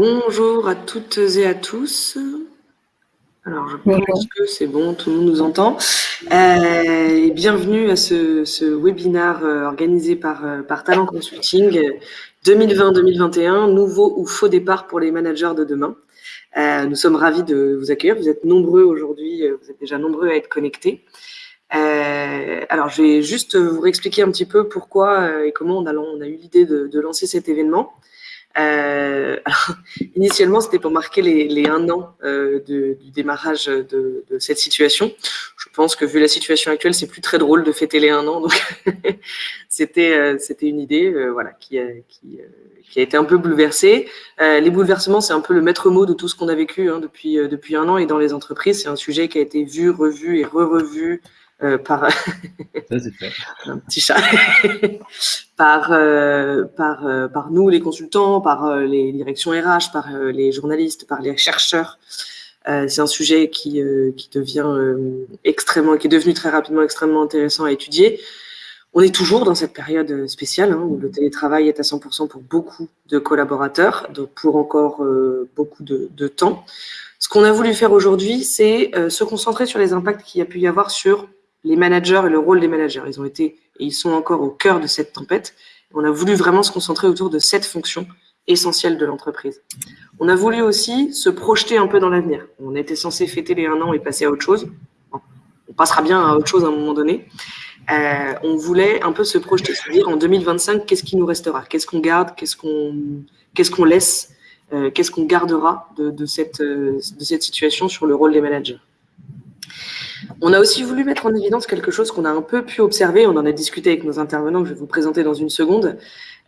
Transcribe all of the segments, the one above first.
Bonjour à toutes et à tous. Alors, je pense que c'est bon, tout le monde nous entend. Euh, bienvenue à ce, ce webinaire euh, organisé par, euh, par Talent Consulting 2020-2021, nouveau ou faux départ pour les managers de demain. nous sommes ravis de vous accueillir. Vous êtes nombreux aujourd'hui, vous êtes déjà nombreux à être connectés. alors, je vais juste vous réexpliquer un petit peu pourquoi et comment on a, on a eu l'idée de, de lancer cet événement. Euh, initialement, c'était pour marquer les, un an euh, du démarrage de, cette situation. Je pense que vu la situation actuelle, c'est plus très drôle de fêter les un an, donc c'était euh, c'était une idée, voilà, qui a, qui, qui, a été un peu bouleversée. les bouleversements, c'est un peu le maître mot de tout ce qu'on a vécu hein, depuis depuis un an et dans les entreprises, c'est un sujet qui a été vu, revu et re-revu euh, par un petit chat par euh, par euh, par nous les consultants, par les directions RH, par les journalistes, par les chercheurs. c'est un sujet qui qui devient extrêmement, qui est devenu très rapidement extrêmement intéressant à étudier. On est toujours dans cette période spéciale hein, où le télétravail est à 100% pour beaucoup de collaborateurs, donc pour encore beaucoup de, de temps. Ce qu'on a voulu faire aujourd'hui, c'est se concentrer sur les impacts qu'il y a pu y avoir sur les managers et le rôle des managers. Ils ont été et ils sont encore au cœur de cette tempête. On a voulu vraiment se concentrer autour de cette fonction essentielle de l'entreprise. On a voulu aussi se projeter un peu dans l'avenir. On était censé fêter les un an et passer à autre chose. on passera bien à autre chose à un moment donné. Euh, on voulait un peu se projeter, c'est-à-dire en 2025, qu'est-ce qui nous restera? Qu'est-ce qu'on garde? Qu'est-ce qu'on laisse? Euh, Qu'est-ce qu'on gardera euh, de cette situation sur le rôle des managers? On a aussi voulu mettre en évidence quelque chose qu'on a un peu pu observer, on en a discuté avec nos intervenants, que je vais vous présenter dans une seconde.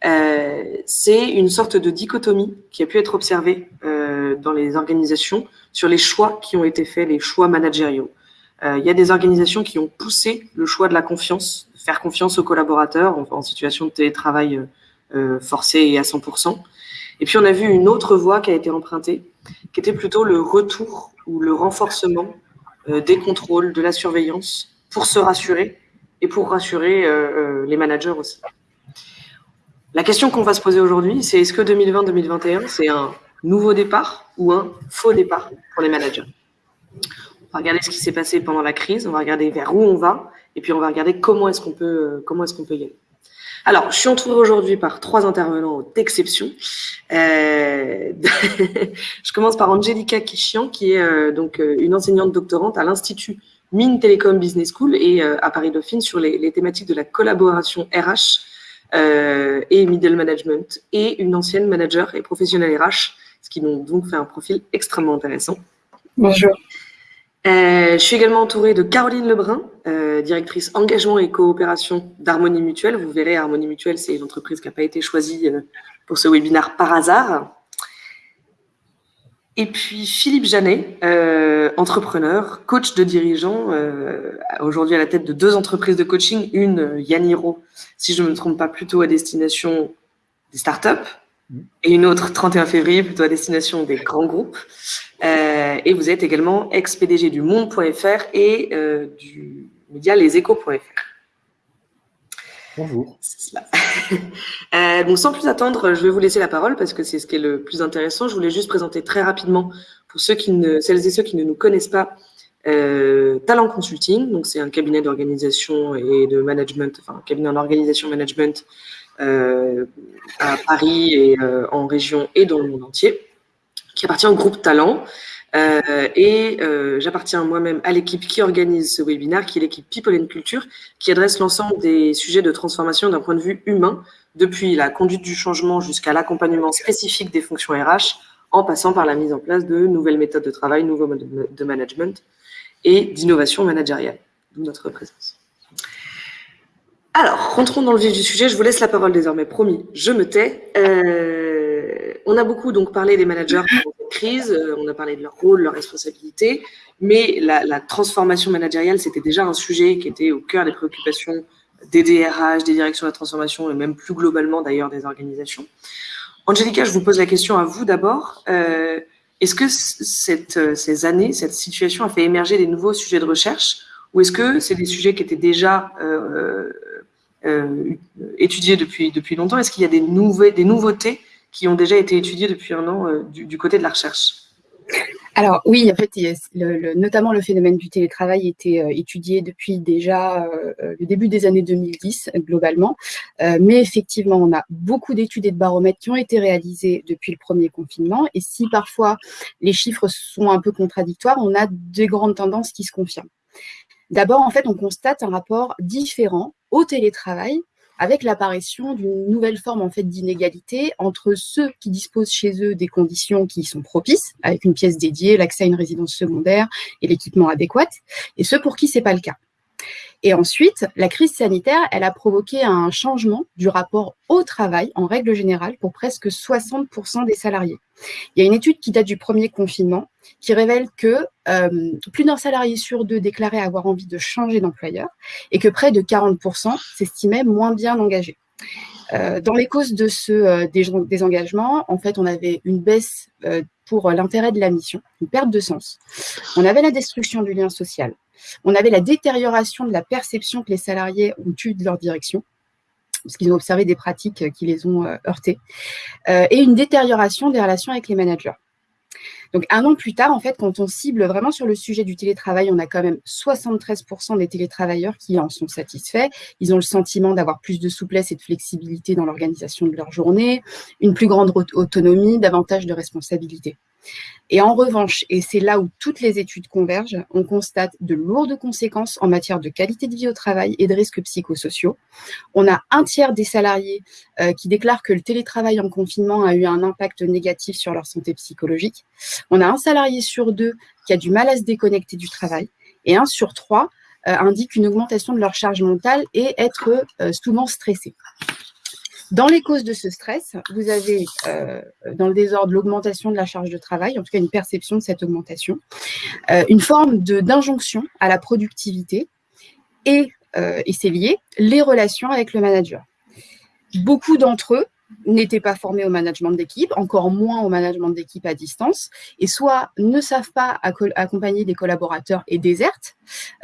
Euh, c'est une sorte de dichotomie qui a pu être observée euh, dans les organisations sur les choix qui ont été faits, les choix managériaux. Euh, il y a des organisations qui ont poussé le choix de la confiance, faire confiance aux collaborateurs en, en situation de télétravail forcé et à 100%. Et puis on a vu une autre voie qui a été empruntée, qui était plutôt le retour ou le renforcement des contrôles, de la surveillance pour se rassurer et pour rassurer euh, euh, les managers aussi. La question qu'on va se poser aujourd'hui, c'est est-ce que 2020-2021, c'est un nouveau départ ou un faux départ pour les managers? On va regarder ce qui s'est passé pendant la crise, on va regarder vers où on va, et puis on va regarder comment est-ce qu'on peut, comment est-ce peut y aller. Alors, je suis entourée aujourd'hui par trois intervenants d'exception. Euh, je commence par Angelica Kishian, qui est euh, donc euh, une enseignante doctorante à l'Institut Mine Telecom Business School et à Paris Dauphine sur les, les, thématiques de la collaboration RH et middle management, et une ancienne manager et professionnelle RH, ce qui m'ont donc fait un profil extrêmement intéressant. Bonjour. Euh, je suis également entourée de Caroline Lebrun, euh, directrice engagement et coopération d'Harmonie Mutuelle. Vous verrez, Harmonie Mutuelle, c'est une entreprise qui n'a pas été choisie euh, pour ce webinaire par hasard. Et puis Philippe Janet, entrepreneur, coach de dirigeants, aujourd'hui à la tête de deux entreprises de coaching, une Yaniro, si je ne me trompe pas, plutôt à destination des startups, et une autre 31 février, plutôt à destination des grands groupes. Euh, et vous êtes également ex-PDG du Monde.fr et euh, du média leséchos.fr. Bonjour. euh, bon, sans plus attendre, je vais vous laisser la parole parce que c'est ce qui est le plus intéressant. Je voulais juste présenter très rapidement, pour ceux qui ne, celles et ceux qui ne nous connaissent pas, euh, Talent Consulting. Donc, c'est un cabinet d'organisation et de management, enfin, un cabinet en organisation management euh, à Paris et en région et dans le monde entier, qui appartient au groupe Talent. Euh, et j'appartiens moi-même à l'équipe qui organise ce webinaire, qui est l'équipe People and Culture, qui adresse l'ensemble des sujets de transformation d'un point de vue humain, depuis la conduite du changement jusqu'à l'accompagnement spécifique des fonctions RH, en passant par la mise en place de nouvelles méthodes de travail, nouveaux modes de management et d'innovation managériale, d'où notre présence. Alors, rentrons dans le vif du sujet. Je vous laisse la parole désormais, promis. Je me tais. Euh, on a beaucoup donc parlé des managers pendant cette crise. Euh, on a parlé de leur rôle, leur responsabilité. Mais la, la transformation managériale, c'était déjà un sujet qui était au cœur des préoccupations des DRH, des directions de la transformation et même plus globalement d'ailleurs des organisations. Angelica, je vous pose la question à vous d'abord. Euh, Est-ce que cette, ces années, cette situation a fait émerger des nouveaux sujets de recherche ou est-ce que c'est des sujets qui étaient déjà euh, euh, étudiés depuis, depuis longtemps? Est-ce qu'il y a des nouveautés qui ont déjà été étudiés depuis un an du, côté de la recherche. Alors oui, en fait, notamment le phénomène du télétravail était étudié depuis déjà le début des années 2010 globalement, mais effectivement, on a beaucoup d'études et de baromètres qui ont été réalisés depuis le premier confinement, et si parfois les chiffres sont un peu contradictoires, on a des grandes tendances qui se confirment. D'abord, en fait, on constate un rapport différent au télétravail avec l'apparition d'une nouvelle forme en fait d'inégalité entre ceux qui disposent chez eux des conditions qui sont propices, avec une pièce dédiée, l'accès à une résidence secondaire et l'équipement adéquat, et ceux pour qui c'est pas le cas. Et ensuite, la crise sanitaire, elle a provoqué un changement du rapport au travail en règle générale pour presque 60% des salariés. Il y a une étude qui date du premier confinement qui révèle que euh, plus d'un salarié sur deux déclarait avoir envie de changer d'employeur et que près de 40% s'estimaient moins bien engagés. Euh, dans les causes de ce euh, désengagement, en fait, on avait une baisse pour l'intérêt de la mission, une perte de sens. On avait la destruction du lien social, on avait la détérioration de la perception que les salariés ont eue de leur direction, parce qu'ils ont observé des pratiques qui les ont euh, heurtés, euh, et une détérioration des relations avec les managers. Donc un an plus tard, en fait, quand on cible vraiment sur le sujet du télétravail, on a quand même 73% des télétravailleurs qui en sont satisfaits. Ils ont le sentiment d'avoir plus de souplesse et de flexibilité dans l'organisation de leur journée, une plus grande autonomie, davantage de responsabilité. Et en revanche, et c'est là où toutes les études convergent, on constate de lourdes conséquences en matière de qualité de vie au travail et de risques psychosociaux. On a un tiers des salariés euh, qui déclarent que le télétravail en confinement a eu un impact négatif sur leur santé psychologique. On a un salarié sur deux qui a du mal à se déconnecter du travail. Et un sur trois euh, indique une augmentation de leur charge mentale et être euh, souvent stressé. Dans les causes de ce stress, vous avez euh, dans le désordre l'augmentation de la charge de travail, en tout cas une perception de cette augmentation, euh, une forme d'injonction à la productivité et, euh, et c'est lié, les relations avec le manager. Beaucoup d'entre eux n'étaient pas formés au management d'équipe, encore moins au management d'équipe à distance, et soit ne savent pas accompagner des collaborateurs et désertent,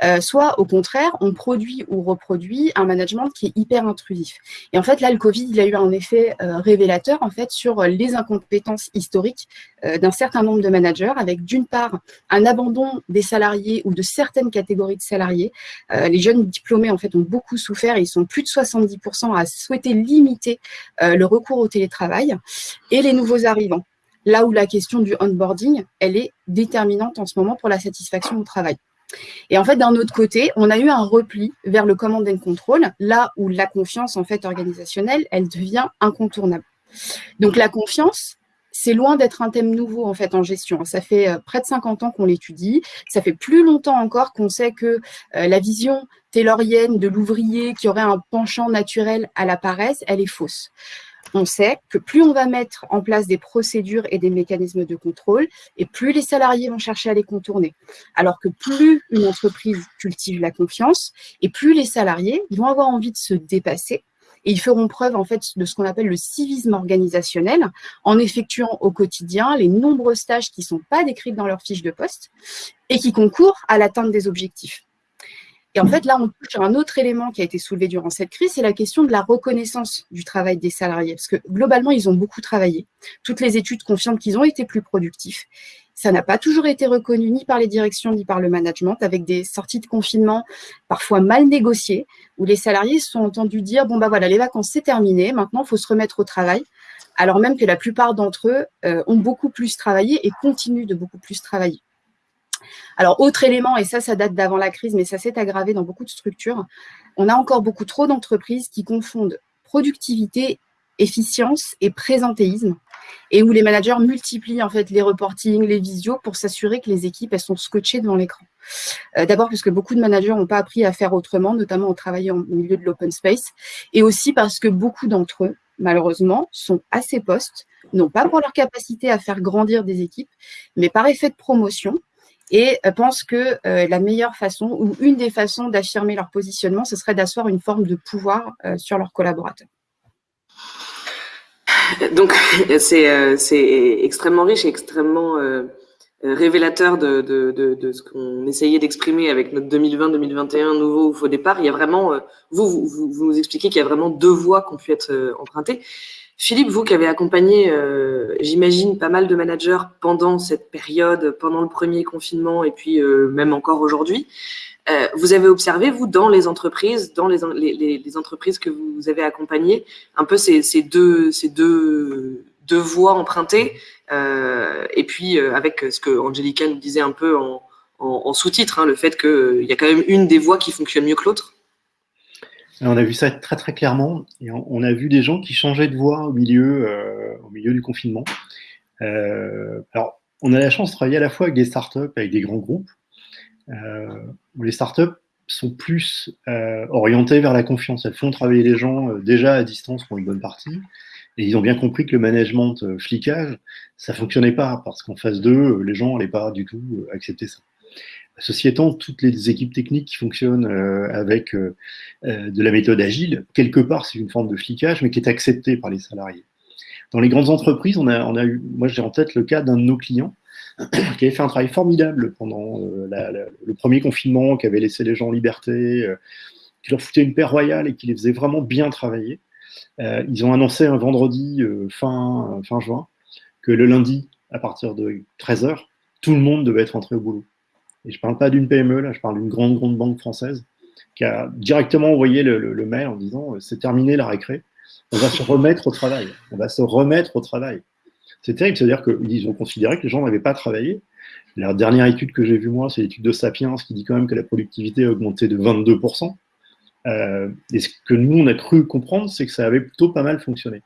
euh, soit au contraire, on produit ou reproduit un management qui est hyper intrusif. Et en fait, là, le Covid, il a eu un effet euh, révélateur en fait sur les incompétences historiques euh, d'un certain nombre de managers, avec d'une part un abandon des salariés ou de certaines catégories de salariés. les jeunes diplômés en fait ont beaucoup souffert, ils sont plus de 70% à souhaiter limiter le recours au télétravail, et les nouveaux arrivants. Là où la question du onboarding, elle est déterminante en ce moment pour la satisfaction au travail. Et en fait, d'un autre côté, on a eu un repli vers le command and control, là où la confiance en fait organisationnelle, elle devient incontournable. Donc la confiance, c'est loin d'être un thème nouveau en fait en gestion. Ça fait euh, près de 50 ans qu'on l'étudie. Ça fait plus longtemps encore qu'on sait que euh, la vision taylorienne de l'ouvrier qui aurait un penchant naturel à la paresse, elle est fausse on sait que plus on va mettre en place des procédures et des mécanismes de contrôle, et plus les salariés vont chercher à les contourner. Alors que plus une entreprise cultive la confiance, et plus les salariés vont avoir envie de se dépasser, et ils feront preuve en fait de ce qu'on appelle le civisme organisationnel en effectuant au quotidien les nombreuses tâches qui ne sont pas décrites dans leur fiche de poste et qui concourent à l'atteinte des objectifs. Et en fait, là, on touche à un autre élément qui a été soulevé durant cette crise, c'est la question de la reconnaissance du travail des salariés. Parce que globalement, ils ont beaucoup travaillé. Toutes les études confirment qu'ils ont été plus productifs. Ça n'a pas toujours été reconnu ni par les directions ni par le management, avec des sorties de confinement parfois mal négociées, où les salariés se sont entendus dire, bon, bah voilà, les vacances, c'est terminé, maintenant, il faut se remettre au travail, alors même que la plupart d'entre eux euh, ont beaucoup plus travaillé et continuent de beaucoup plus travailler. Alors, autre élément, et ça, ça date d'avant la crise, mais ça s'est aggravé dans beaucoup de structures, on a encore beaucoup trop d'entreprises qui confondent productivité, efficience et présentéisme, et où les managers multiplient en fait les reportings, les visios pour s'assurer que les équipes sont scotchées devant l'écran. Euh, d'abord parce que beaucoup de managers n'ont pas appris à faire autrement, notamment en travaillant au milieu de l'open space, et aussi parce que beaucoup d'entre eux, malheureusement, sont à ces postes, non pas pour leur capacité à faire grandir des équipes, mais par effet de promotion, et euh, pensent que euh, la meilleure façon ou une des façons d'affirmer leur positionnement, ce serait d'asseoir une forme de pouvoir euh, sur leurs collaborateurs. Donc, c'est extrêmement riche et extrêmement révélateur de, de, de, ce qu'on essayait d'exprimer avec notre 2020-2021 nouveau faux départ. Il y a vraiment, vous, vous, vous nous expliquez qu'il y a vraiment deux voies qui ont pu être empruntées. Philippe, vous qui avez accompagné, euh, j'imagine, pas mal de managers pendant cette période, pendant le premier confinement et puis euh, même encore aujourd'hui, euh, vous avez observé, vous, dans les entreprises, dans les, entreprises que vous avez accompagnées, un peu ces, deux, ces deux, deux voies empruntées, et puis avec ce que Angelica nous disait un peu en sous-titre, hein, le fait qu'il y a quand même une des voies qui fonctionne mieux que l'autre? On a vu ça très très clairement. Et on, a vu des gens qui changeaient de voie au milieu, euh, du confinement. Euh, alors, on a la chance de travailler à la fois avec des startups, avec des grands groupes. Euh, les startups sont plus orientées vers la confiance. Elles font travailler les gens déjà à distance pour une bonne partie. Et ils ont bien compris que le management flicage, ça fonctionnait pas parce qu'en phase 2, les gens n'allaient pas du tout accepter ça. Ceci étant, toutes les équipes techniques qui fonctionnent euh, avec euh, euh, de la méthode agile, quelque part, c'est une forme de flicage, mais qui est acceptée par les salariés. Dans les grandes entreprises, on a, eu, moi j'ai en tête le cas d'un de nos clients qui avait fait un travail formidable pendant le premier confinement, qui avait laissé les gens en liberté, qui leur foutait une paire royale et qui les faisait vraiment bien travailler. ils ont annoncé un vendredi fin, fin juin que le lundi, à partir de 13h, tout le monde devait être rentré au boulot et je ne parle pas d'une PME, là, je parle d'une grande, grande banque française, qui a directement envoyé le, mail en disant euh, c'est terminé la récré, on va se remettre au travail. On va se remettre au travail. C'est terrible, c'est-à-dire qu'ils ont considéré que les gens n'avaient pas travaillé. La dernière étude que j'ai vue, moi, c'est l'étude de Sapiens qui dit quand même que la productivité a augmenté de 22%. Euh, et ce que nous, on a cru comprendre, c'est que ça avait plutôt pas mal fonctionné.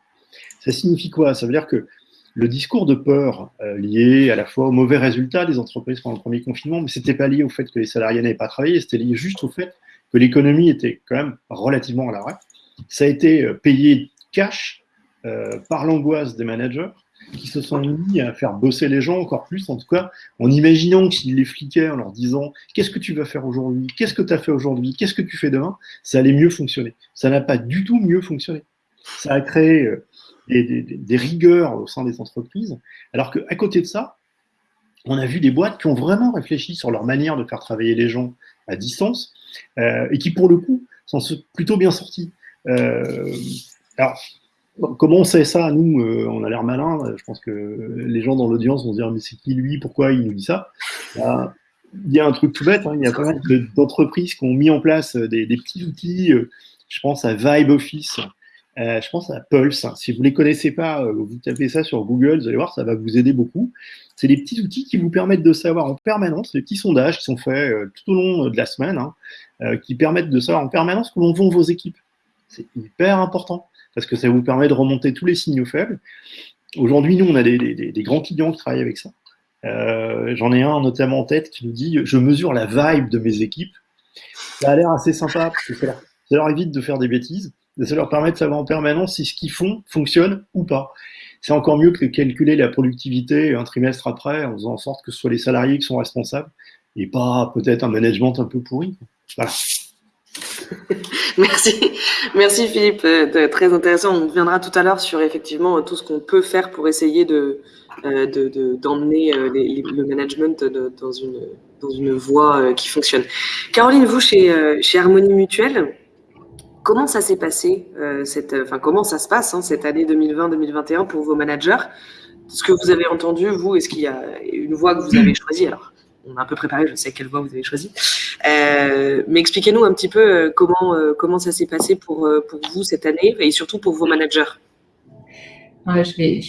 Ça signifie quoi? Ça veut dire que le discours de peur euh, lié à la fois aux mauvais résultats des entreprises pendant le premier confinement, mais ce n'était pas lié au fait que les salariés n'avaient pas travaillé, c'était lié juste au fait que l'économie était quand même relativement à l'arrêt. Ça a été euh, payé cash euh, par l'angoisse des managers qui se sont mis à faire bosser les gens encore plus, en tout cas en imaginant qu'ils les fliquaient, en leur disant qu'est-ce que tu vas faire aujourd'hui, qu'est-ce que tu as fait aujourd'hui, qu'est-ce que tu fais demain, ça allait mieux fonctionner. Ça n'a pas du tout mieux fonctionné. Ça a créé des, rigueurs au sein des entreprises, alors qu'à côté de ça, on a vu des boîtes qui ont vraiment réfléchi sur leur manière de faire travailler les gens à distance euh, et qui, pour le coup, sont plutôt bien sortis. Euh, alors, comment on sait ça Nous, euh, on a l'air malin. Je pense que les gens dans l'audience vont se dire Mais c'est qui lui Pourquoi il nous dit ça? Il y a un truc tout bête. Hein, il y a pas mal d'entreprises qui ont mis en place des, des petits outils. je pense à Vibe Office, euh, je pense à Pulse. Si vous ne les connaissez pas, euh, vous tapez ça sur Google, vous allez voir, ça va vous aider beaucoup. C'est des petits outils qui vous permettent de savoir en permanence, des petits sondages qui sont faits euh, tout au long de la semaine, hein, qui permettent de savoir en permanence comment vont vos équipes. C'est hyper important parce que ça vous permet de remonter tous les signaux faibles. Aujourd'hui, nous, on a des, grands clients qui travaillent avec ça. J'en ai un notamment en tête qui nous dit Je mesure la vibe de mes équipes. Ça a l'air assez sympa parce que ça leur évite de faire des bêtises ça leur permet de savoir en permanence si ce qu'ils font fonctionne ou pas. C'est encore mieux que de calculer la productivité un trimestre après en faisant en sorte que ce soit les salariés qui sont responsables et pas peut-être un management un peu pourri. Voilà. Merci, merci Philippe, euh, très intéressant. On reviendra tout à l'heure sur effectivement tout ce qu'on peut faire pour essayer euh, d'emmener euh, le management dans une dans une voie qui fonctionne. Caroline, vous chez chez Harmonie Mutuelle, Comment ça s'est passé, euh, cette, ça se passe hein, cette année 2020-2021 pour vos managers? Ce que vous avez entendu, vous, est-ce qu'il y a une voie que vous avez choisie? Alors, on a un peu préparé, je sais quelle voie vous avez choisie. Euh, mais expliquez-nous un petit peu euh, comment, ça s'est passé pour, vous cette année et surtout pour vos managers. je vais,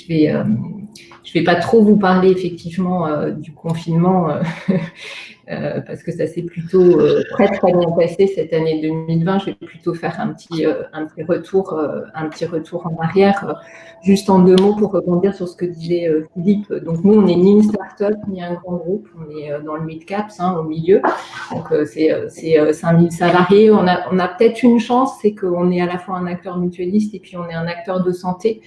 vais pas trop vous parler effectivement du confinement euh, parce que ça s'est plutôt euh, très très bien passé cette année 2020. Je vais plutôt faire un petit, euh, un petit, retour, un petit retour en arrière. juste en deux mots pour rebondir sur ce que disait Philippe. Donc nous, on n'est ni une start-up ni un grand groupe, on est dans le mid-caps, hein, au milieu. Donc c'est 5000 salariés. On a, on a peut-être une chance, c'est qu'on est à la fois un acteur mutualiste et puis on est un acteur de santé,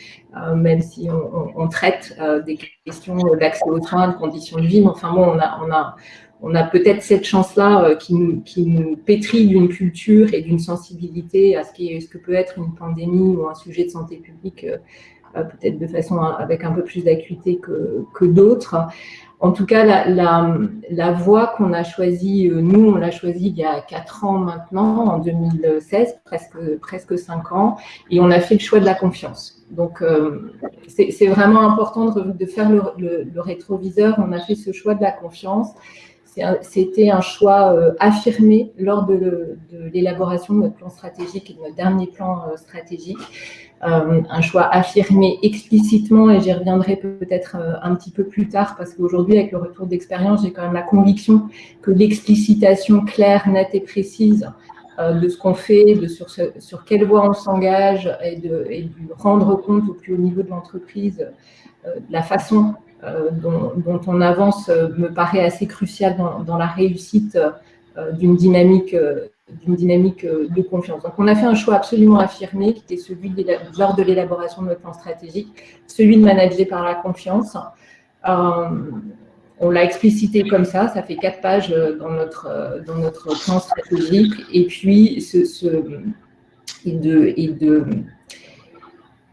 même si on, traite des questions d'accès aux soins, de conditions de vie. Mais enfin bon, on a on a peut-être cette chance-là euh, qui, nous, pétrit d'une culture et d'une sensibilité à ce, que peut être une pandémie ou un sujet de santé publique, euh, euh, peut-être de façon avec un peu plus d'acuité que, d'autres. En tout cas, la, voie qu'on a choisie, nous, on l'a choisie il y a quatre ans maintenant, en 2016, presque, presque ans, et on a fait le choix de la confiance. Donc, c'est vraiment important de, faire le, rétroviseur. On a fait ce choix de la confiance. C'était un, choix affirmé lors de l'élaboration de, notre plan stratégique et de notre dernier plan stratégique. Euh, un choix affirmé explicitement, et j'y reviendrai peut-être euh, un petit peu plus tard, parce qu'aujourd'hui, avec le retour d'expérience, j'ai quand même la conviction que l'explicitation claire, nette et précise euh, de ce qu'on fait, de sur, sur quelle voie on s'engage, et de, et de, rendre compte au plus haut niveau de l'entreprise de la façon dont, on avance me paraît assez crucial dans, la réussite d'une dynamique d'une dynamique euh, de confiance. Donc, on a fait un choix absolument affirmé, qui était celui, de, lors de l'élaboration de notre plan stratégique, celui de manager par la confiance. Euh, on l'a explicité comme ça, ça fait quatre pages euh, dans notre, dans notre plan stratégique. Et puis, ce, de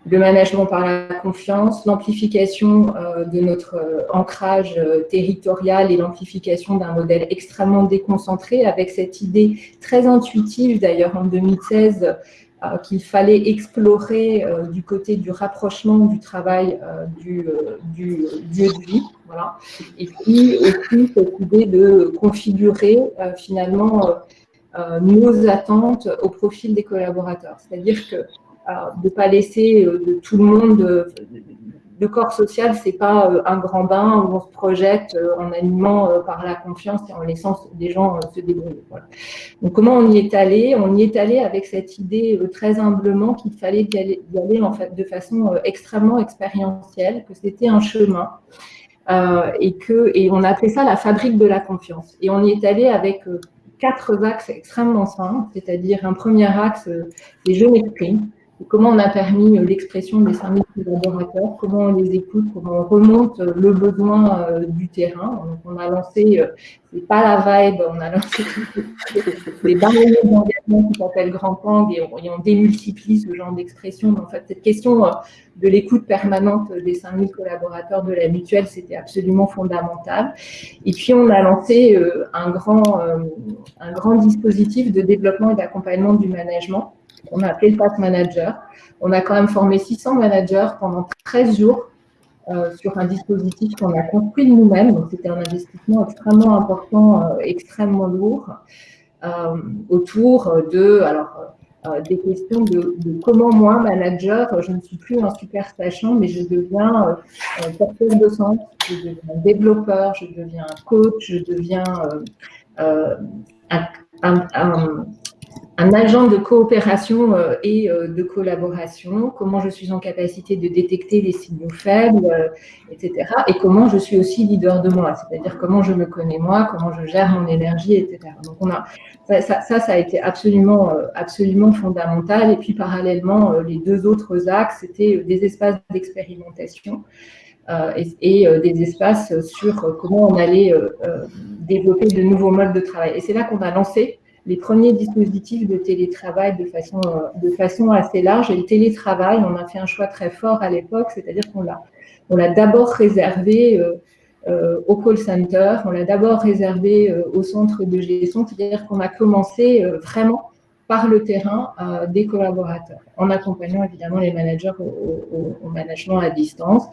le management par la confiance, l'amplification euh, de notre euh, ancrage euh, territorial et l'amplification d'un modèle extrêmement déconcentré avec cette idée très intuitive d'ailleurs en 2016 qu'il fallait explorer du côté du rapprochement du travail du, du, lieu de vie. Voilà. Et puis aussi cette idée de configurer finalement nos attentes au profil des collaborateurs. C'est-à-dire que de ne pas laisser euh, de tout le monde. Euh, le corps social, c'est pas euh, un grand bain où on se projette en animant par la confiance et en laissant des gens se débrouiller. Donc, comment on y est allé? On y est allé avec cette idée très humblement qu'il fallait y aller, de façon extrêmement expérientielle, que c'était un chemin. et, que, on a appelé ça la fabrique de la confiance. Et on y est allé avec quatre axes extrêmement simples, c'est-à-dire un premier axe, les jeux m'expriment, comment on a permis euh, l'expression des 5000 collaborateurs, comment on les écoute, comment on remonte euh, le besoin euh, du terrain. Donc, on a lancé, c'est pas la vibe, on a lancé des barrières d'engagement qui s'appellent Grand Pang et on, démultiplie ce genre d'expression. En fait, cette question de l'écoute permanente des 5000 collaborateurs de la mutuelle, c'était absolument fondamental. Et puis, on a lancé un grand, un grand dispositif de développement et d'accompagnement du management on a appelé le Pass Manager. On a quand même formé 600 managers pendant 13 jours euh, sur un dispositif qu'on a construit nous-mêmes. C'était un investissement extrêmement important, euh, extrêmement lourd, euh, autour de, alors, des questions de, comment moi, manager, je ne suis plus un super sachant, mais je deviens porteur de sens, je deviens développeur, je deviens coach, je deviens un agent de coopération euh, et euh, de collaboration, comment je suis en capacité de détecter les signaux faibles, euh, etc. Et comment je suis aussi leader de moi, c'est-à-dire comment je me connais moi, comment je gère mon énergie, etc. Donc on a, ça, ça, ça a été absolument, absolument fondamental. Et puis parallèlement, les deux autres axes, c'était des espaces d'expérimentation. et des espaces sur comment on allait développer de nouveaux modes de travail. Et c'est là qu'on a lancé les premiers dispositifs de télétravail de façon, de façon assez large. Et le télétravail, on a fait un choix très fort à l'époque, c'est-à-dire qu'on l'a, on l'a d'abord réservé euh, euh, au call center, on l'a d'abord réservé euh, au centre de gestion, c'est-à-dire qu'on a commencé vraiment par le terrain des collaborateurs, en accompagnant évidemment les managers au, au, management à distance.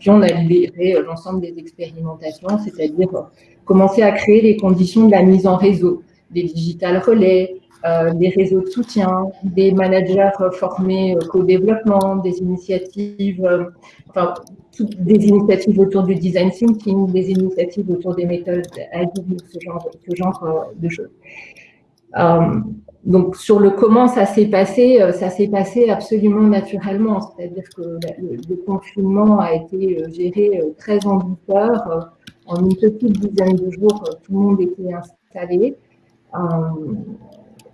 Puis on a libéré l'ensemble des expérimentations, c'est-à-dire commencer à créer les conditions de la mise en réseau des digital relais, euh, des réseaux de soutien, des managers formés au développement, des initiatives, euh, enfin, des initiatives autour du design thinking, des initiatives autour des méthodes agiles, ce genre, ce genre euh, de choses. donc, sur le comment ça s'est passé, ça s'est passé absolument naturellement. C'est-à-dire que le, confinement a été géré très en douceur. En une petite dizaine de jours, tout le monde était installé. Euh,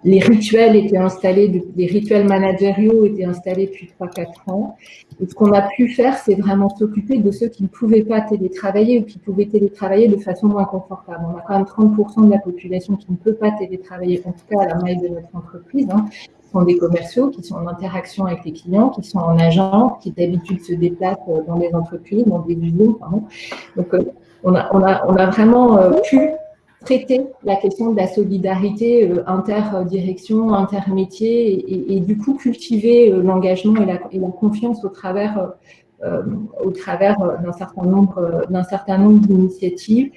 les rituels étaient installés, les rituels managériaux étaient installés depuis 3-4 ans. Et ce qu'on a pu faire, c'est vraiment s'occuper de ceux qui ne pouvaient pas télétravailler ou qui pouvaient télétravailler de façon moins confortable. On a quand même 30% de la population qui ne peut pas télétravailler, en tout cas à la maille de notre entreprise. Hein. Sont des commerciaux qui sont en interaction avec les clients, qui sont en agent, qui d'habitude se déplacent euh, dans les entreprises, dans des usines. Donc, euh, on a vraiment pu traiter la question de la solidarité euh, interdirection, intermétier, et, et, du coup cultiver euh, l'engagement et et la, confiance au travers, euh, au travers d'un certain nombre, d'un certain nombre d'initiatives.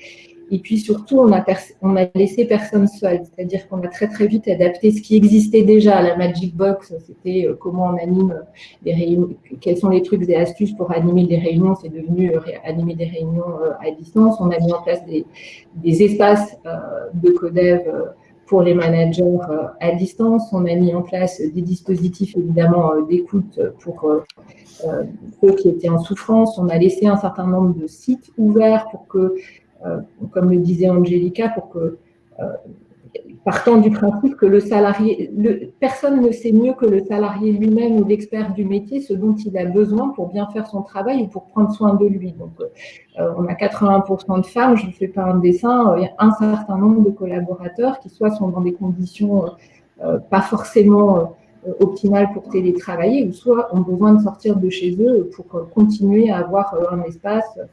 Et puis surtout, on a, laissé personne seul, c'est-à-dire qu'on a très très vite adapté ce qui existait déjà. La Magic Box, c'était euh, comment on anime des réunions, quels sont les trucs et astuces pour animer des réunions, c'est devenu euh, animer des réunions euh, à distance. On a mis en place des, des espaces de codev pour les managers à distance. On a mis en place des dispositifs évidemment d'écoute pour ceux qui étaient en souffrance. On a laissé un certain nombre de sites ouverts pour que euh, comme le disait Angelica, pour que, euh, partant du principe que le salarié, personne ne sait mieux que le salarié lui-même ou l'expert du métier ce dont il a besoin pour bien faire son travail ou pour prendre soin de lui. Donc, euh, on a 80% de femmes, je ne fais pas un dessin, il y a un certain nombre de collaborateurs qui soit sont dans des conditions pas forcément optimales pour télétravailler, ou soit ont besoin de sortir de chez eux pour continuer à avoir un espace euh,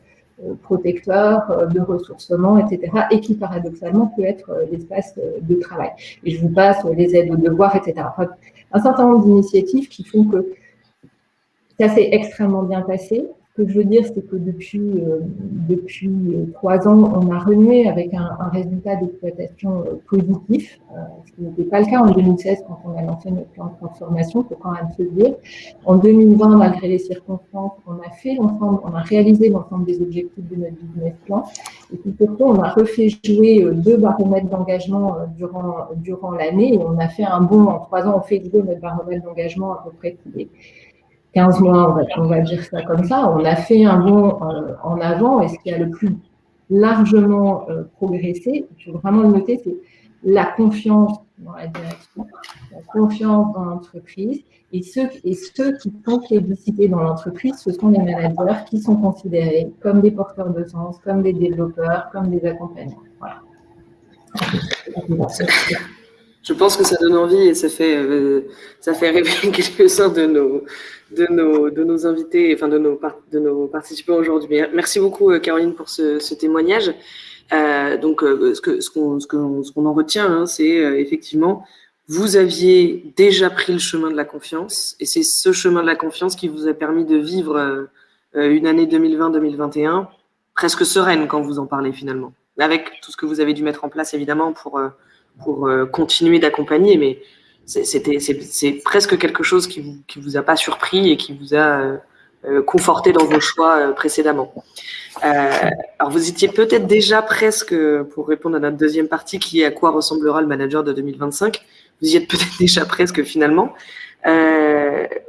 protecteur, euh, de ressourcement, etc., et qui paradoxalement peut être euh, l'espace de travail. Et je vous passe les aides aux devoirs, etc. un certain nombre d'initiatives qui font que ça s'est extrêmement bien passé, ce que je veux dire, c'est que depuis, euh, depuis euh, trois ans, on a renoué avec un, résultat d'exploitation euh, positif, ce qui n'était pas le cas en 2016 quand on a lancé notre plan de transformation, faut quand même se dire. En 2020, malgré les circonstances, on a fait l'ensemble, on a réalisé l'ensemble des objectifs de notre business plan. Et puis surtout, on a refait jouer deux baromètres d'engagement durant, durant l'année on a fait un bon, en trois ans, on fait jouer notre baromètre d'engagement à peu près tous 15 mois, on va, dire ça comme ça, on a fait un bond euh, en avant. Et ce qui a le plus largement euh, progressé, il faut vraiment le noter, c'est la confiance dans la direction, la confiance dans l'entreprise. Et ceux, et ceux qui sont plébiscités dans l'entreprise, ce sont les managers qui sont considérés comme des porteurs de sens, comme des développeurs, comme des accompagnants. Je pense que ça donne envie et ça fait, euh, ça fait rêver quelques-uns de nos, de, nos, de nos invités, enfin de nos, de nos participants aujourd'hui. Merci beaucoup, euh, Caroline, pour ce, témoignage. Euh, donc, euh, ce qu'on ce qu'on ce en retient, hein, c'est effectivement, vous aviez déjà pris le chemin de la confiance et c'est ce chemin de la confiance qui vous a permis de vivre une année 2020-2021 presque sereine quand vous en parlez finalement, avec tout ce que vous avez dû mettre en place évidemment pour pour continuer d'accompagner, mais c'est presque quelque chose qui vous, qui vous a pas surpris et qui vous a euh, euh, conforté dans vos choix précédemment. alors vous étiez peut-être déjà presque, pour répondre à notre deuxième partie, qui est à quoi ressemblera le manager de 2025, vous y êtes peut-être déjà presque finalement.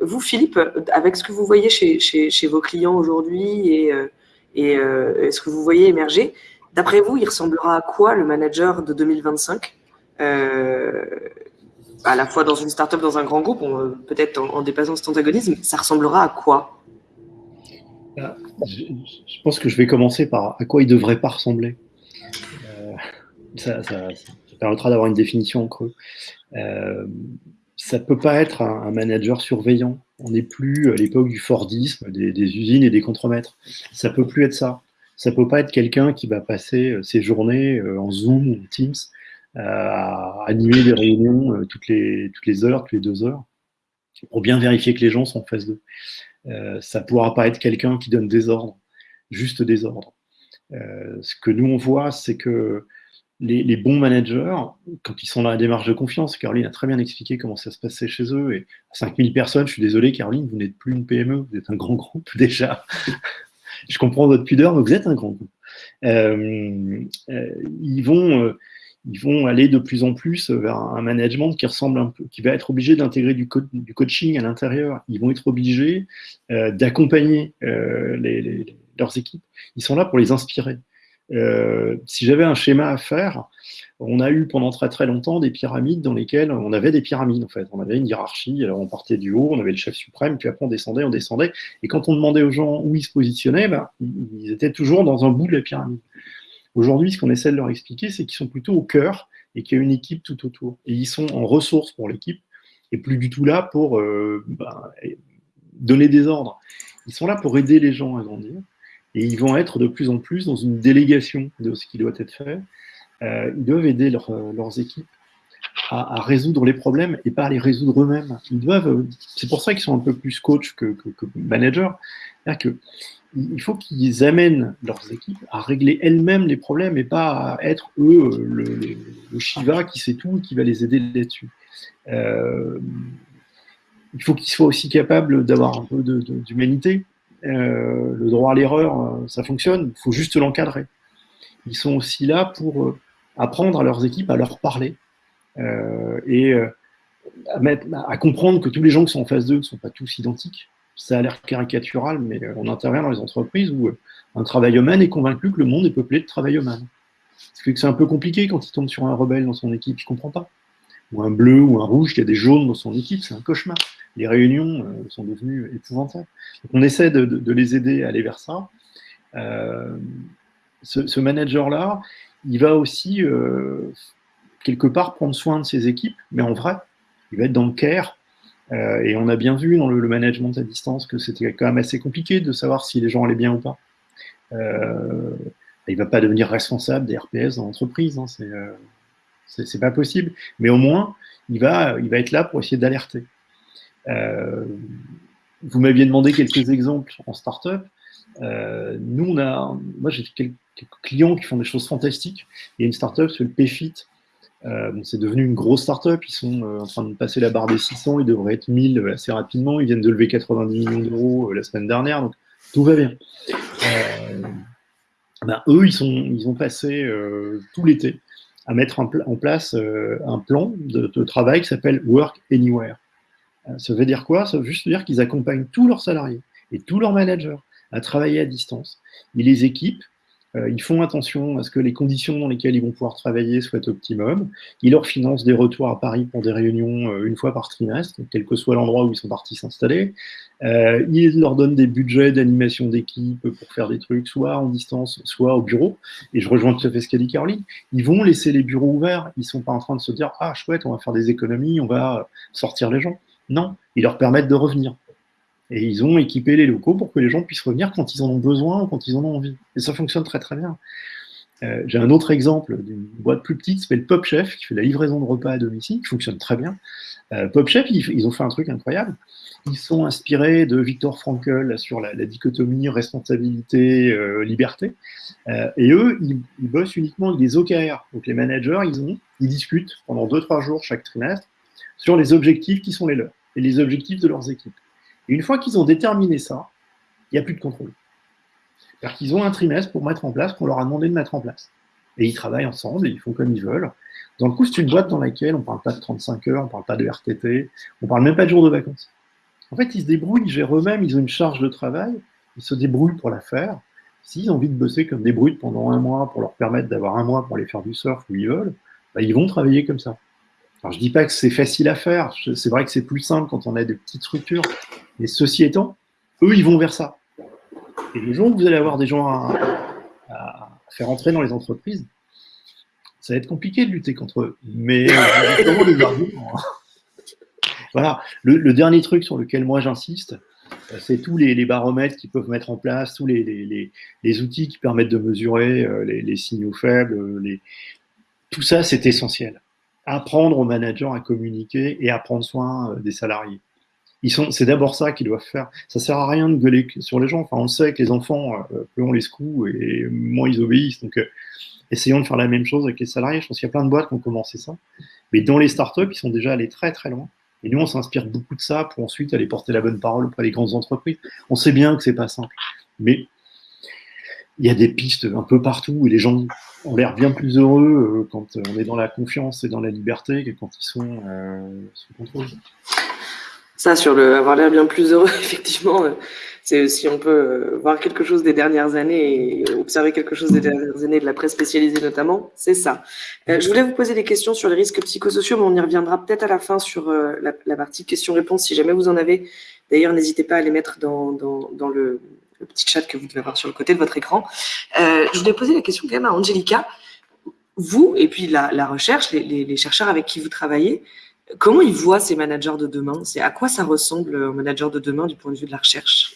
vous, Philippe, avec ce que vous voyez chez, chez, vos clients aujourd'hui et, et ce que vous voyez émerger, d'après vous, il ressemblera à quoi le manager de 2025 euh, à la fois dans une start-up, dans un grand groupe, peut-être en, dépassant cet antagonisme, ça ressemblera à quoi? Ah, je, pense que je vais commencer par à quoi il ne devrait pas ressembler. Euh, ça, permettra d'avoir une définition en creux. Euh, ça ne peut pas être un, manager surveillant. On n'est plus à l'époque du Fordisme, des, des, usines et des contremaîtres. Ça ne peut plus être ça. Ça ne peut pas être quelqu'un qui va passer ses journées en Zoom ou Teams à animer des réunions euh, toutes, les, toutes les heures, toutes les deux heures, pour bien vérifier que les gens sont en face d'eux. Euh, ça pourra pas être quelqu'un qui donne des ordres, juste des ordres. Euh, ce que nous, on voit, c'est que les, bons managers, quand ils sont dans la démarche de confiance, Caroline a très bien expliqué comment ça se passait chez eux, et 5000 personnes, je suis désolé, Caroline, vous n'êtes plus une PME, vous êtes un grand groupe déjà. je comprends votre pudeur, mais vous êtes un grand groupe. Euh, euh, ils vont ils vont aller de plus en plus vers un management qui ressemble qui va être obligé d'intégrer du, coaching à l'intérieur. Ils vont être obligés euh, d'accompagner euh, leurs équipes. Ils sont là pour les inspirer. Euh, si j'avais un schéma à faire, on a eu pendant très très longtemps des pyramides dans lesquelles on avait des pyramides. On avait une hiérarchie, alors on partait du haut, on avait le chef suprême, puis après on descendait, on descendait. Et quand on demandait aux gens où ils se positionnaient, ben, ils étaient toujours dans un bout de la pyramide. Aujourd'hui, ce qu'on essaie de leur expliquer, c'est qu'ils sont plutôt au cœur et qu'il y a une équipe tout autour. Et ils sont en ressources pour l'équipe et plus du tout là pour euh, bah, donner des ordres. Ils sont là pour aider les gens à grandir et ils vont être de plus en plus dans une délégation de ce qui doit être fait ils doivent aider leurs équipes à, résoudre les problèmes et pas à les résoudre eux-mêmes. C'est pour ça qu'ils sont un peu plus coach que, que, managers. Que il faut qu'ils amènent leurs équipes à régler elles-mêmes les problèmes et pas à être eux le, Shiva qui sait tout et qui va les aider là-dessus. Euh, il faut qu'ils soient aussi capables d'avoir un peu d'humanité. Euh, le droit à l'erreur, euh, ça fonctionne, il faut juste l'encadrer. Ils sont aussi là pour apprendre à leurs équipes à leur parler et à, comprendre que tous les gens qui sont en face d'eux ne sont pas tous identiques ça a l'air caricatural, mais euh, on intervient dans les entreprises où euh, un travailleur est convaincu que le monde est peuplé de travailleurs Ce que c'est un peu compliqué quand il tombe sur un rebelle dans son équipe, il ne comprend pas. Ou un bleu ou un rouge qui a des jaunes dans son équipe, c'est un cauchemar. Les réunions euh, sont devenues épouvantables. Donc on essaie de, les aider à aller vers ça. ce, manager-là, il va aussi quelque part prendre soin de ses équipes, mais en vrai, il va être dans le care, euh, et on a bien vu dans le, management à distance que c'était quand même assez compliqué de savoir si les gens allaient bien ou pas. Euh, il ne va pas devenir responsable des RPS dans l'entreprise, hein, euh, c'est pas possible. Mais au moins, il va, il va être là pour essayer d'alerter. vous m'aviez demandé quelques exemples en startup. nous, on a, moi, j'ai quelques clients qui font des choses fantastiques. Il y a une startup, le PFIT, euh, c'est devenu une grosse startup. Ils sont euh, en train de passer la barre des 600. Ils devraient être 1000 euh, assez rapidement. Ils viennent de lever 90 millions d'euros la semaine dernière. Donc, tout va bien. Ben, eux, ils, ont passé tout l'été à mettre en, place un plan de, de travail qui s'appelle Work Anywhere. ça veut dire quoi? Ça veut juste dire qu'ils accompagnent tous leurs salariés et tous leurs managers à travailler à distance. Ils les équipent euh, ils font attention à ce que les conditions dans lesquelles ils vont pouvoir travailler soient optimum. Ils leur financent des retours à Paris pour des réunions euh, une fois par trimestre, quel que soit l'endroit où ils sont partis s'installer. Euh, ils leur donnent des budgets d'animation d'équipe pour faire des trucs, soit en distance, soit au bureau. Et je rejoins tout à fait ce qu'a dit. Ils vont laisser les bureaux ouverts. Ils sont pas en train de se dire ah chouette, on va faire des économies, on va sortir les gens. Non, ils leur permettent de revenir. Et ils ont équipé les locaux pour que les gens puissent revenir quand ils en ont besoin ou quand ils en ont envie. Et ça fonctionne très très bien. Euh, j'ai un autre exemple d'une boîte plus petite qui s'appelle Pop Chef, qui fait la livraison de repas à domicile, qui fonctionne très bien. Euh, Pop Chef, ils, ont fait un truc incroyable. Ils sont inspirés de Victor Frankl sur la, dichotomie responsabilité-liberté. Euh, et eux, ils, bossent uniquement avec des OKR. Donc les managers, ils, ont, ils discutent pendant 2-3 jours chaque trimestre sur les objectifs qui sont les leurs et les objectifs de leurs équipes. Une fois qu'ils ont déterminé ça, il n'y a plus de contrôle. cest qu'ils ont un trimestre pour mettre en place qu'on leur a demandé de mettre en place. Et ils travaillent ensemble et ils font comme ils veulent. Dans le coup, c'est une boîte dans laquelle on ne parle pas de 35 heures, on ne parle pas de RTT, on ne parle même pas de jours de vacances. En fait, ils se débrouillent, ils gèrent eux-mêmes, ils ont une charge de travail, ils se débrouillent pour la faire. S'ils ont envie de bosser comme des brutes pendant un mois pour leur permettre d'avoir un mois pour aller faire du surf où ils veulent, bah, ils vont travailler comme ça. Alors, je dis pas que c'est facile à faire. C'est vrai que c'est plus simple quand on a des petites structures. Mais ceci étant, eux, ils vont vers ça. Et le jour où vous allez avoir des gens à, faire entrer dans les entreprises, ça va être compliqué de lutter contre eux. Mais les. Voilà. Le, dernier truc sur lequel moi j'insiste, c'est tous les, baromètres qu'ils peuvent mettre en place, tous les, outils qui permettent de mesurer euh, les, signaux faibles. Tout ça, c'est essentiel apprendre aux managers à communiquer et à prendre soin euh, des salariés. C'est d'abord ça qu'ils doivent faire. Ça sert à rien de gueuler sur les gens. Enfin, on sait que les enfants, euh, plus on les secoue et moins ils obéissent. Donc, euh, essayons de faire la même chose avec les salariés. Je pense qu'il y a plein de boîtes qui ont commencé ça. Mais dans les startups, ils sont déjà allés très très loin. Et nous, on s'inspire beaucoup de ça pour ensuite aller porter la bonne parole auprès des grandes entreprises. On sait bien que c'est pas simple. Mais il y a des pistes un peu partout et les gens ont l'air bien plus heureux euh, quand on est dans la confiance et dans la liberté que quand ils sont euh, sous contrôle. Ça, sur le avoir l'air bien plus heureux, effectivement, euh, c'est si on peut voir quelque chose des dernières années et observer quelque chose des dernières années de la presse spécialisée notamment, c'est ça. je voulais vous poser des questions sur les risques psychosociaux, mais on y reviendra peut-être à la fin sur la, partie questions-réponses si jamais vous en avez. D'ailleurs, n'hésitez pas à les mettre dans, dans le, le petit chat que vous devez avoir sur le côté de votre écran. Euh, je voulais poser la question quand même à Angelica. Vous, et puis la, recherche, les, chercheurs avec qui vous travaillez, comment ils voient ces managers de demain? C'est à quoi ça ressemble aux managers de demain du point de vue de la recherche?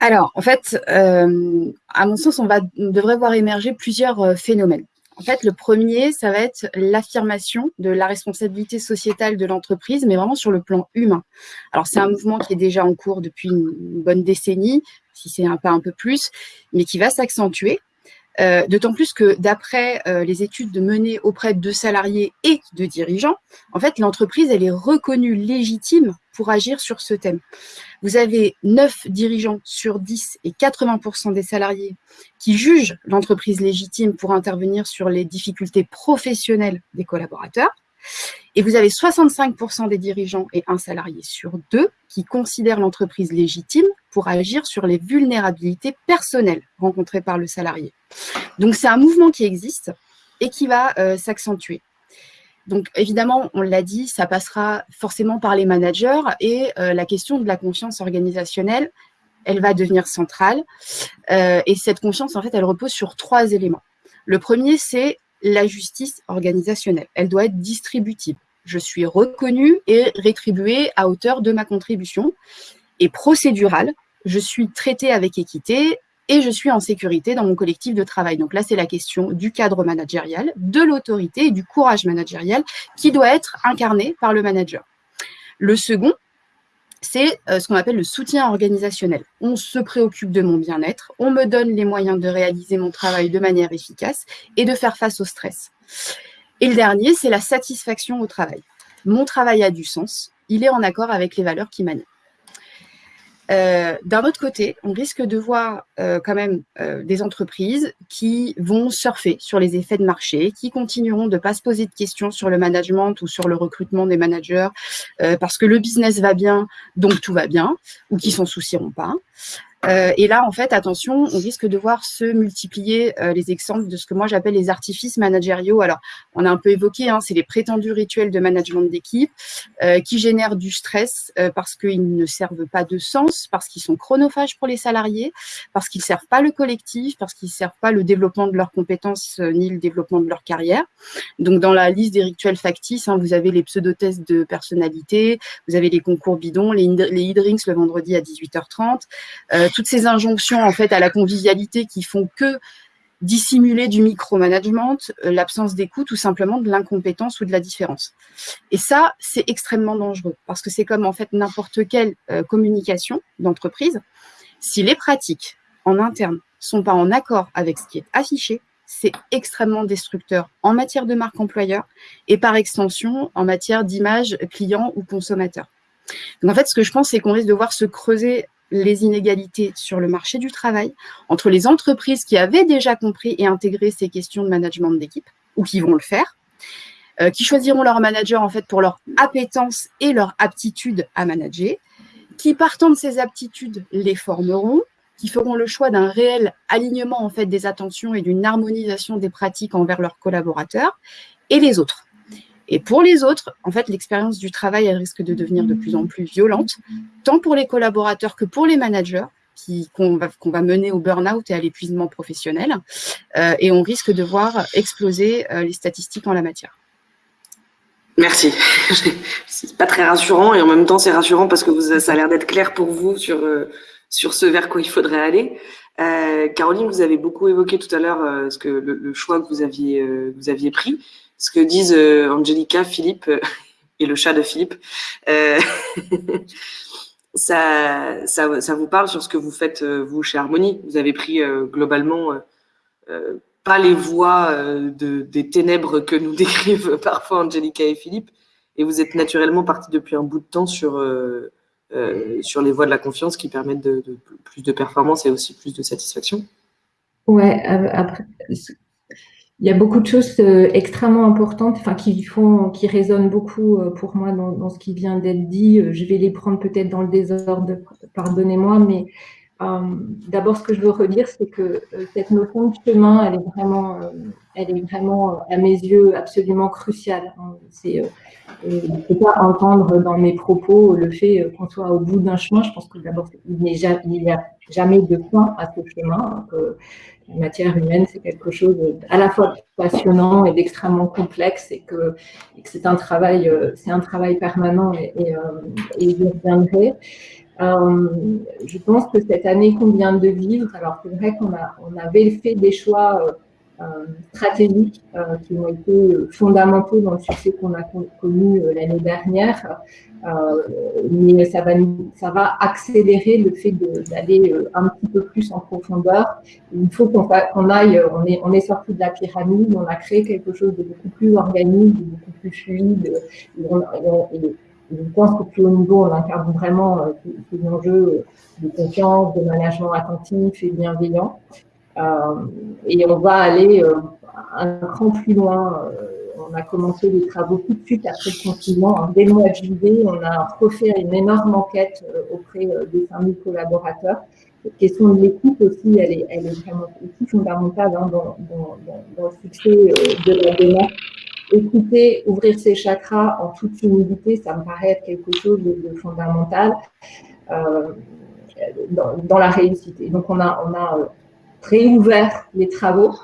Alors, en fait, euh, à mon sens, on, va, devrait voir émerger plusieurs euh, phénomènes. En fait, le premier, ça va être l'affirmation de la responsabilité sociétale de l'entreprise, mais vraiment sur le plan humain. Alors, c'est un mouvement qui est déjà en cours depuis une bonne décennie, si c'est un pas un peu plus, mais qui va s'accentuer. Euh, d'autant plus que d'après euh, les études menées auprès de salariés et de dirigeants, en fait, l'entreprise, elle est reconnue légitime pour agir sur ce thème. Vous avez 9 dirigeants sur 10 et 80% des salariés qui jugent l'entreprise légitime pour intervenir sur les difficultés professionnelles des collaborateurs. Et vous avez 65% des dirigeants et un salarié sur deux qui considèrent l'entreprise légitime pour agir sur les vulnérabilités personnelles rencontrées par le salarié. Donc, c'est un mouvement qui existe et qui va euh, s'accentuer. Donc, évidemment, on l'a dit, ça passera forcément par les managers et euh, la question de la confiance organisationnelle, elle va devenir centrale. Euh, et cette confiance, en fait, elle repose sur trois éléments. Le premier, c'est la justice organisationnelle. Elle doit être distributive. Je suis reconnue et rétribuée à hauteur de ma contribution. Et procédurale, je suis traitée avec équité et je suis en sécurité dans mon collectif de travail. Donc là, c'est la question du cadre managérial, de l'autorité et du courage managérial qui doit être incarné par le manager. Le second, c'est euh, ce qu'on appelle le soutien organisationnel. On se préoccupe de mon bien-être, on me donne les moyens de réaliser mon travail de manière efficace et de faire face au stress. Et le dernier, c'est la satisfaction au travail. Mon travail a du sens, il est en accord avec les valeurs qui m'animent. Euh, d'un autre côté, on risque de voir euh, quand même euh, des entreprises qui vont surfer sur les effets de marché, qui continueront de ne pas se poser de questions sur le management ou sur le recrutement des managers parce que le business va bien, donc tout va bien, ou qui s'en soucieront pas. Euh, et là, en fait, attention, on risque de voir se multiplier euh, les exemples de ce que moi j'appelle les artifices managériaux. Alors, on a un peu évoqué, hein, c'est les prétendus rituels de management d'équipe euh, qui génèrent du stress parce qu'ils ne servent pas de sens, parce qu'ils sont chronophages pour les salariés, parce qu'ils ne servent pas le collectif, parce qu'ils ne servent pas le développement de leurs compétences ni le développement de leur carrière. Donc, dans la liste des rituels factices, hein, vous avez les pseudo-tests de personnalité, vous avez les concours bidons, les, les e-drinks le vendredi à 18h30 toutes ces injonctions en fait à la convivialité qui font que dissimuler du micromanagement, euh, l'absence d'écoute ou simplement de l'incompétence ou de la différence. Et ça, c'est extrêmement dangereux parce que c'est comme en fait n'importe quelle euh, communication d'entreprise. Si les pratiques en interne sont pas en accord avec ce qui est affiché, c'est extrêmement destructeur en matière de marque employeur et par extension en matière d'image client ou consommateur. Donc en fait, ce que je pense, c'est qu'on risque de voir se creuser les inégalités sur le marché du travail entre les entreprises qui avaient déjà compris et intégré ces questions de management d'équipe ou qui vont le faire, euh, qui choisiront leur manager en fait pour leur appétence et leur aptitude à manager, qui partant de ces aptitudes les formeront, qui feront le choix d'un réel alignement en fait des attentions et d'une harmonisation des pratiques envers leurs collaborateurs et les autres. Et pour les autres, en fait, l'expérience du travail, elle risque de devenir de plus en plus violente, tant pour les collaborateurs que pour les managers, qu'on va, va, mener au burn-out et à l'épuisement professionnel. Euh, et on risque de voir exploser euh, les statistiques en la matière. Merci. c'est pas très rassurant et en même temps c'est rassurant parce que ça a l'air d'être clair pour vous sur, euh, sur ce vers quoi il faudrait aller. Caroline, vous avez beaucoup évoqué tout à l'heure ce le, le, choix que vous aviez, vous aviez pris ce que disent euh, Angelica, Philippe euh, et le chat de Philippe. Euh, ça, ça, ça, vous parle sur ce que vous faites, vous, chez Harmonie? Vous avez pris globalement pas les voies de, des ténèbres que nous décrivent parfois Angelica et Philippe, et vous êtes naturellement parti depuis un bout de temps sur, sur les voies de la confiance qui permettent de, de, plus de performance et aussi plus de satisfaction? Ouais, après, il y a beaucoup de choses euh, extrêmement importantes, enfin qui font, qui résonnent beaucoup euh, pour moi dans, ce qui vient d'être dit. Euh, je vais les prendre peut-être dans le désordre, pardonnez-moi, mais d'abord ce que je veux redire, c'est que cette notion de chemin, elle est vraiment, elle est vraiment à mes yeux absolument cruciale. Hein. C'est je ne peux pas entendre dans mes propos le fait qu'on soit au bout d'un chemin. Je pense que d'abord, il n'y a jamais de fin à ce chemin. Que la matière humaine, c'est quelque chose à la fois passionnant et d'extrêmement complexe et que, c'est un travail, euh, un travail permanent et, et, euh, et je reviendrai. Euh, je pense que cette année qu'on vient de vivre, alors c'est vrai qu'on on avait fait des choix stratégiques qui ont été fondamentaux dans le succès qu'on a connu l'année dernière. mais ça va, ça va accélérer le fait d'aller un petit peu plus en profondeur. Il faut qu'on aille, on est, on est sorti de la pyramide, on a créé quelque chose de beaucoup plus organique, de beaucoup plus fluide. je pense qu'au plus haut niveau, on incarne vraiment ces enjeux de confiance, de management attentif et bienveillant. Euh, et on va aller euh, un cran plus loin. Euh, on a commencé les travaux tout de suite après le confinement. Hein. Dès le mois de juillet, on a refait une énorme enquête auprès des 5000 collaborateurs. Cette question de l'écoute aussi, elle est, elle est vraiment aussi fondamentale hein, dans, dans, dans, le succès de la démarche. Écouter, ouvrir ses chakras en toute humilité, ça me paraît être quelque chose de, de fondamental euh, dans, dans, la réussite. Donc, on a, on a réouvert les travaux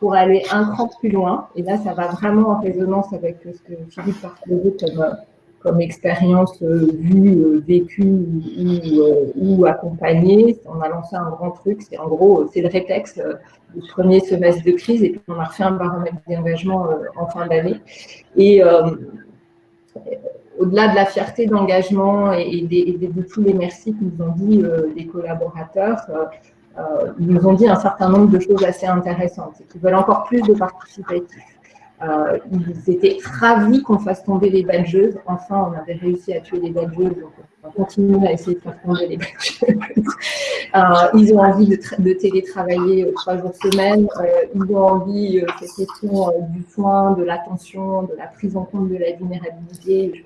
pour aller un cran plus loin. Et là, ça va vraiment en résonance avec ce que Philippe partageait comme, comme expérience euh, vue, euh, vécue ou, euh, accompagnée. On a lancé un grand truc. C'est en gros, c'est le réflexe du premier semestre de crise. Et puis, on a refait un baromètre d'engagement en fin d'année. Et au-delà de la fierté d'engagement et, de tous les merci que nous ont dit les collaborateurs, euh, ils nous ont dit un certain nombre de choses assez intéressantes. C'est qu'ils veulent encore plus de participatifs. Euh, ils étaient ravis qu'on fasse tomber les badgeuses. Enfin, on avait réussi à tuer les badgeuses, donc on va continuer à essayer de faire tomber les badgeuses. euh, ils ont envie de, de télétravailler trois jours semaine. Ils ont envie, euh, cette question du soin, de l'attention, de la prise en compte de la vulnérabilité.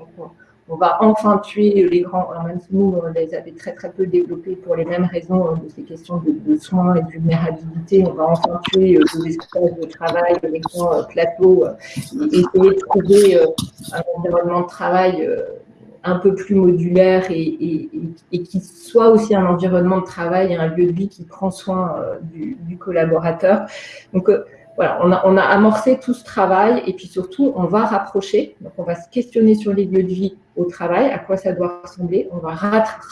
On va enfin tuer les grands, même si nous, on les avait très très peu développés pour les mêmes raisons hein, de ces questions de, soins et de vulnérabilité, on va enfin tuer euh, les espaces de travail, les grands euh, plateaux, euh, et essayer de trouver un environnement de travail un peu plus modulaire et, qui soit aussi un environnement de travail et un lieu de vie qui prend soin du, du collaborateur. Donc, voilà, on a, amorcé tout ce travail et puis surtout, on va rapprocher. Donc, on va se questionner sur les lieux de vie au travail, à quoi ça doit ressembler. On va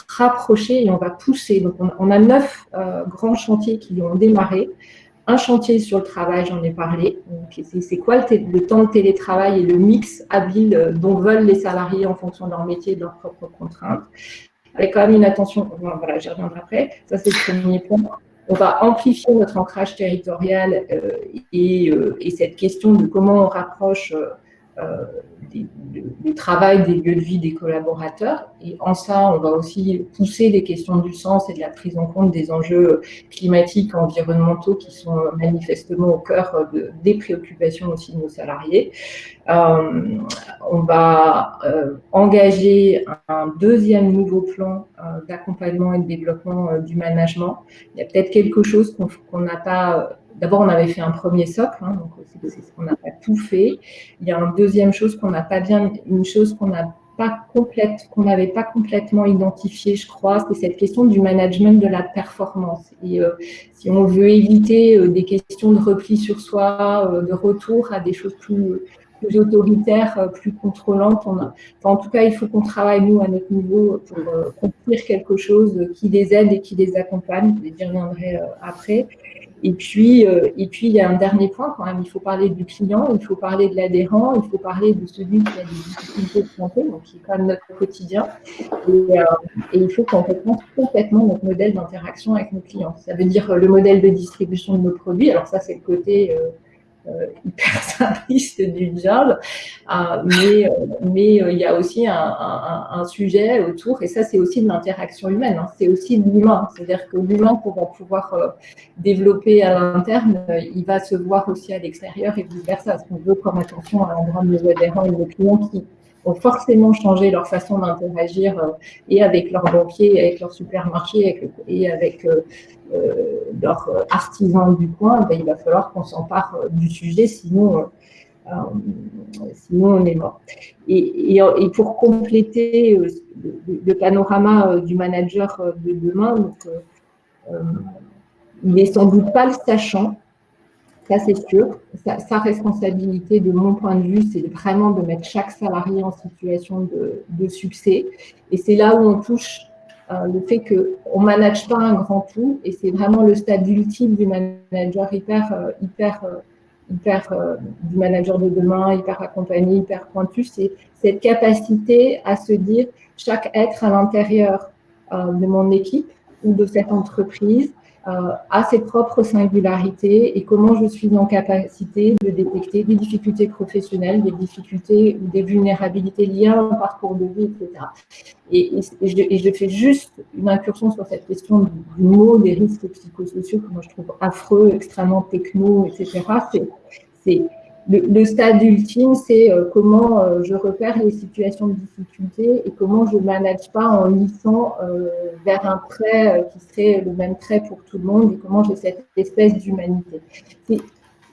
rapprocher et on va pousser. Donc, on, a neuf euh, grands chantiers qui ont démarré. Un chantier sur le travail, j'en ai parlé. C'est quoi le, temps de télétravail et le mix habile euh, dont veulent les salariés en fonction de leur métier et de leurs propres contraintes avec quand même une attention, voilà, j'y reviendrai après, ça c'est le premier point on va amplifier notre ancrage territorial euh, et, cette question de comment on rapproche euh, du travail des lieux de vie des collaborateurs. Et en ça, on va aussi pousser les questions du sens et de la prise en compte des enjeux climatiques, environnementaux qui sont manifestement au cœur des préoccupations aussi de nos salariés. Euh, on va euh, engager un deuxième nouveau plan euh, d'accompagnement et de développement du management. Il y a peut-être quelque chose qu'on n'a pas D'abord, on avait fait un premier socle, hein, donc on n'a pas tout fait. Il y a une deuxième chose qu'on n'a pas bien, une chose qu'on n'a pas complète, qu'on n'avait pas complètement identifiée, je crois, c'est cette question du management de la performance. Et si on veut éviter des questions de repli sur soi, de retour à des choses plus plus autoritaire, euh, plus contrôlante. en tout cas, il faut qu'on travaille, nous, à notre niveau, pour euh, construire quelque chose qui les aide et qui les accompagne. Je reviendrai euh, après. Et puis, et puis, il y a un dernier point quand même. Il faut parler du client, il faut parler de l'adhérent, il faut parler de celui qui a des difficultés de santé, donc qui est quand même notre quotidien. Et, et il faut qu'on repense complètement notre modèle d'interaction avec nos clients. Ça veut dire le modèle de distribution de nos produits. Alors ça, c'est le côté euh, hyper simpliste du job, euh, mais, euh, mais il y a aussi un, sujet autour, et ça c'est aussi de l'interaction humaine, hein. c'est aussi de l'humain, c'est-à-dire que l'humain pour pouvoir développer à l'interne, il va se voir aussi à l'extérieur et vice-versa, ce qu'on veut comme attention à l'endroit de nos adhérents et de nos clients qui ont forcément changé leur façon d'interagir euh, et avec leurs banquiers, avec leurs supermarchés et avec euh, euh, leurs artisans du coin, ben, il va falloir qu'on s'empare du sujet, sinon, sinon on est mort. Et, pour compléter le, panorama du manager de demain, donc, il n'est sans doute pas le sachant, ça, c'est sûr. Sa, responsabilité, de mon point de vue, c'est vraiment de mettre chaque salarié en situation de, succès. Et c'est là où on touche le fait qu'on ne manage pas un grand tout, et c'est vraiment le stade ultime du manager hyper, hyper, hyper du manager de demain, hyper accompagné, hyper pointu, c'est cette capacité à se dire chaque être à l'intérieur de mon équipe ou de cette entreprise euh, à ses propres singularités et comment je suis en capacité de détecter des difficultés professionnelles, des difficultés ou des vulnérabilités liées à un parcours de vie, etc. Et, et, je, fais juste une incursion sur cette question du, mot des risques psychosociaux que moi je trouve affreux, extrêmement techno, etc. C'est le, stade ultime, c'est euh, comment euh, je repère les situations de difficulté et comment je ne manage pas en lissant euh, vers un trait qui serait le même trait pour tout le monde et comment j'ai cette espèce d'humanité.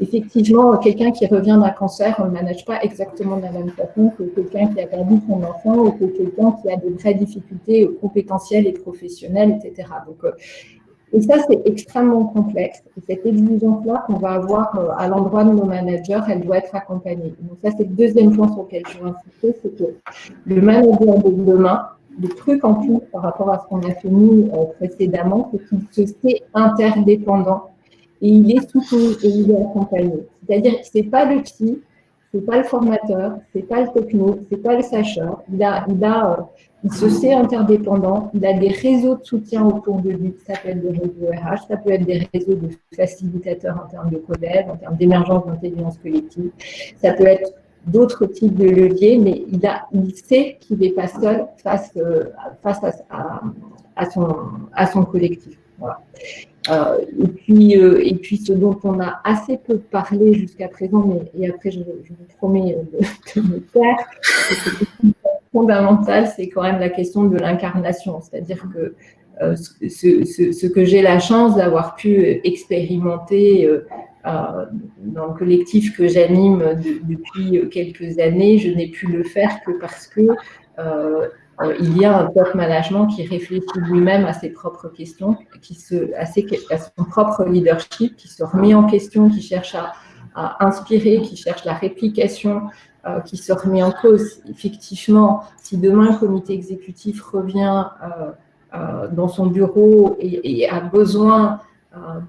Effectivement, quelqu'un qui revient d'un cancer, on ne le manage pas exactement de la même façon que quelqu'un qui a perdu son enfant ou que quelqu'un qui a de vraies difficultés compétentielles et professionnelles, etc. Donc, et ça, c'est extrêmement complexe. Et cette exigence-là qu'on va avoir euh, à l'endroit de nos managers, elle doit être accompagnée. Donc ça, c'est le deuxième point sur lequel je veux insister, c'est que le manager de demain, le truc en plus par rapport à ce qu'on a fait nous euh, précédemment, c'est qu'il se sait interdépendant et il est soutenu et il est accompagné. C'est-à-dire que ce n'est pas le psy, c'est pas le formateur, c'est pas le techno, c'est pas le sacheur. Il a, il a, euh, il se sait interdépendant. Il a des réseaux de soutien autour de lui. Ça peut être des réseaux RH, ça peut être des réseaux de facilitateurs en termes de collègues, en termes d'émergence d'intelligence collective. Ça peut être d'autres types de leviers, mais il a, il sait qu'il n'est pas seul face, euh, face à, son, à son collectif. Voilà. Euh, et, puis, euh, et puis, ce dont on a assez peu parlé jusqu'à présent, mais et après, je, vous promets de, me taire, fondamental, c'est quand même la question de l'incarnation. C'est-à-dire que euh, ce, que j'ai la chance d'avoir pu expérimenter dans le collectif que j'anime depuis quelques années, je n'ai pu le faire que parce que euh, il y a un top management qui réfléchit lui-même à ses propres questions, qui se, à, son propre leadership, qui se remet en question, qui cherche à, inspirer, qui cherche la réplication, euh, qui se remet en cause. Effectivement, si demain le comité exécutif revient euh, dans son bureau et, a besoin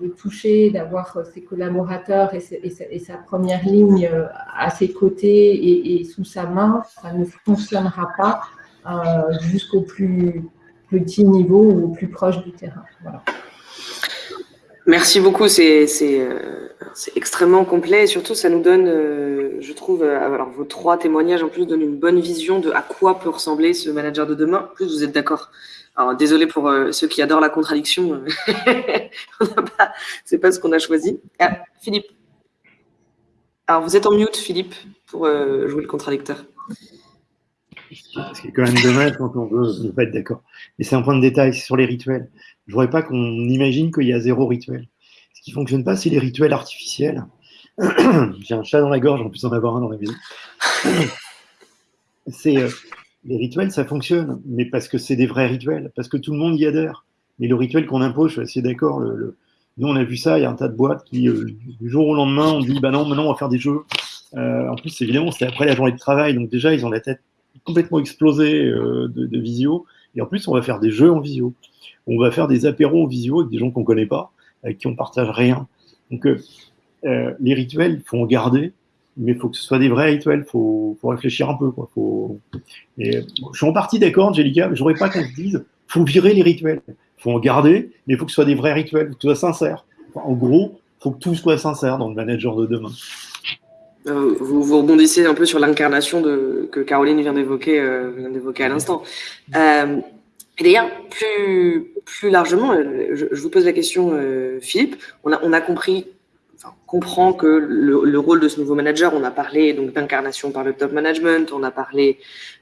de toucher, d'avoir ses collaborateurs et, sa, première ligne à ses côtés et, sous sa main, ça ne fonctionnera pas jusqu'au plus petit niveau ou au plus proche du terrain. Merci beaucoup, c'est euh, extrêmement complet et surtout ça nous donne, euh, je trouve, alors vos trois témoignages en plus donnent une bonne vision de à quoi peut ressembler ce manager de demain. En plus, vous êtes d'accord alors, désolé pour ceux qui adorent la contradiction, c'est pas ce qu'on a choisi. Ah, Philippe. Alors, vous êtes en mute, Philippe, pour jouer le contradicteur. Parce qu'il est quand même dommage quand on veut ne pas être d'accord. Et c'est un point de détail, c'est sur les rituels. Je ne voudrais pas qu'on imagine qu'il y a zéro rituel. Ce qui ne fonctionne pas, c'est les rituels artificiels. J'ai un chat dans la gorge, en plus en avoir un dans la maison. c'est euh, les rituels, ça fonctionne, mais parce que c'est des vrais rituels, parce que tout le monde y adhère. Mais le rituel qu'on impose, je suis assez d'accord. Nous, on a vu ça, il y a un tas de boîtes qui, euh, du jour au lendemain, on dit bah non, maintenant on va faire des jeux. Euh, en plus, évidemment, c'est après la journée de travail, donc déjà, ils ont la tête complètement explosé euh, de, visio. Et en plus, on va faire des jeux en visio. On va faire des apéros en visio avec des gens qu'on ne connaît pas, avec qui on partage rien. Donc, euh, euh, les rituels, il faut en garder, mais il faut que ce soit des vrais rituels. Il faut, réfléchir un peu. Quoi. Faut... je suis en partie d'accord, Angelica, mais je n'aurais pas qu'on se dise faut virer les rituels. Faut en garder, mais il faut que ce soit des vrais rituels, que ce soit sincère. en gros, faut que tout soit sincère dans le manager de demain. Euh, vous, vous, rebondissez un peu sur l'incarnation que Caroline vient d'évoquer euh, à l'instant. Euh, et d'ailleurs, plus, plus largement, je, vous pose la question, Philippe, on a, on a compris, enfin, comprend que le, rôle de ce nouveau manager, on a parlé donc d'incarnation par le top management, on a parlé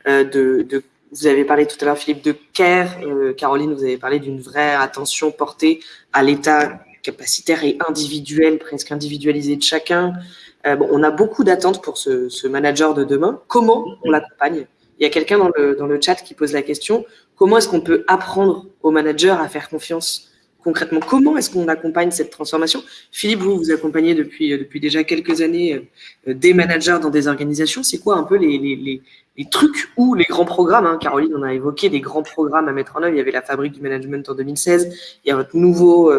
de, de, vous avez parlé tout à l'heure, Philippe, de care, Caroline, vous avez parlé d'une vraie attention portée à l'état capacitaire et individuel, presque individualisé de chacun, euh, bon, on a beaucoup d'attentes pour ce, ce, manager de demain. Comment on l'accompagne? Il y a quelqu'un dans le, dans le chat qui pose la question comment est-ce qu'on peut apprendre au manager à faire confiance concrètement, comment est-ce qu'on accompagne cette transformation? Philippe, vous, vous accompagnez depuis, depuis déjà quelques années des managers dans des organisations. C'est quoi un peu les, les, les, trucs ou les grands programmes hein? Caroline, on a évoqué des grands programmes à mettre en œuvre. Il y avait la fabrique du management en 2016. Il y a votre nouveau,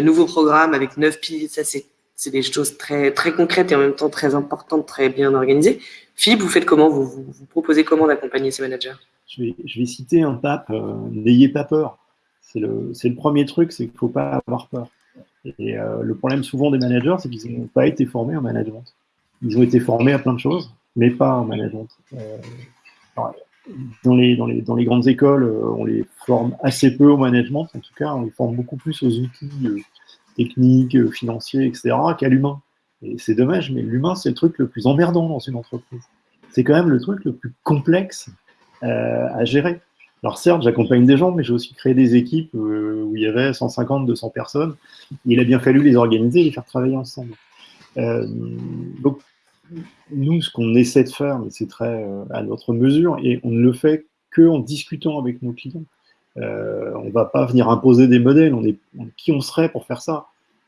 nouveau programme avec neuf piliers. Ça, c'est c'est des choses très, très concrètes et en même temps très importantes, très bien organisées. Philippe, vous faites comment? Vous, vous, proposez comment d'accompagner ces managers? Je vais, citer un pape, euh, n'ayez pas peur. C'est le, le, premier truc, c'est qu'il ne faut pas avoir peur. Et euh, le problème souvent des managers, c'est qu'ils n'ont pas été formés en management. Ils ont été formés à plein de choses, mais pas en management. Euh, dans, les, dans, les, dans les grandes écoles, on les forme assez peu au management, en tout cas, on les forme beaucoup plus aux outils techniques, euh, financiers, etc., qu'à l'humain. Et c'est dommage, mais l'humain, c'est le truc le plus emmerdant dans une entreprise. C'est quand même le truc le plus complexe euh, à gérer. Alors certes, j'accompagne des gens, mais j'ai aussi créé des équipes euh, où il y avait 150, 200 personnes. Il a bien fallu les organiser et les faire travailler ensemble. Donc, nous, ce qu'on essaie de faire, mais c'est très à notre mesure, et on ne le fait qu'en discutant avec nos clients. Euh, on ne va pas venir imposer des modèles. On est, qui on serait pour faire ça?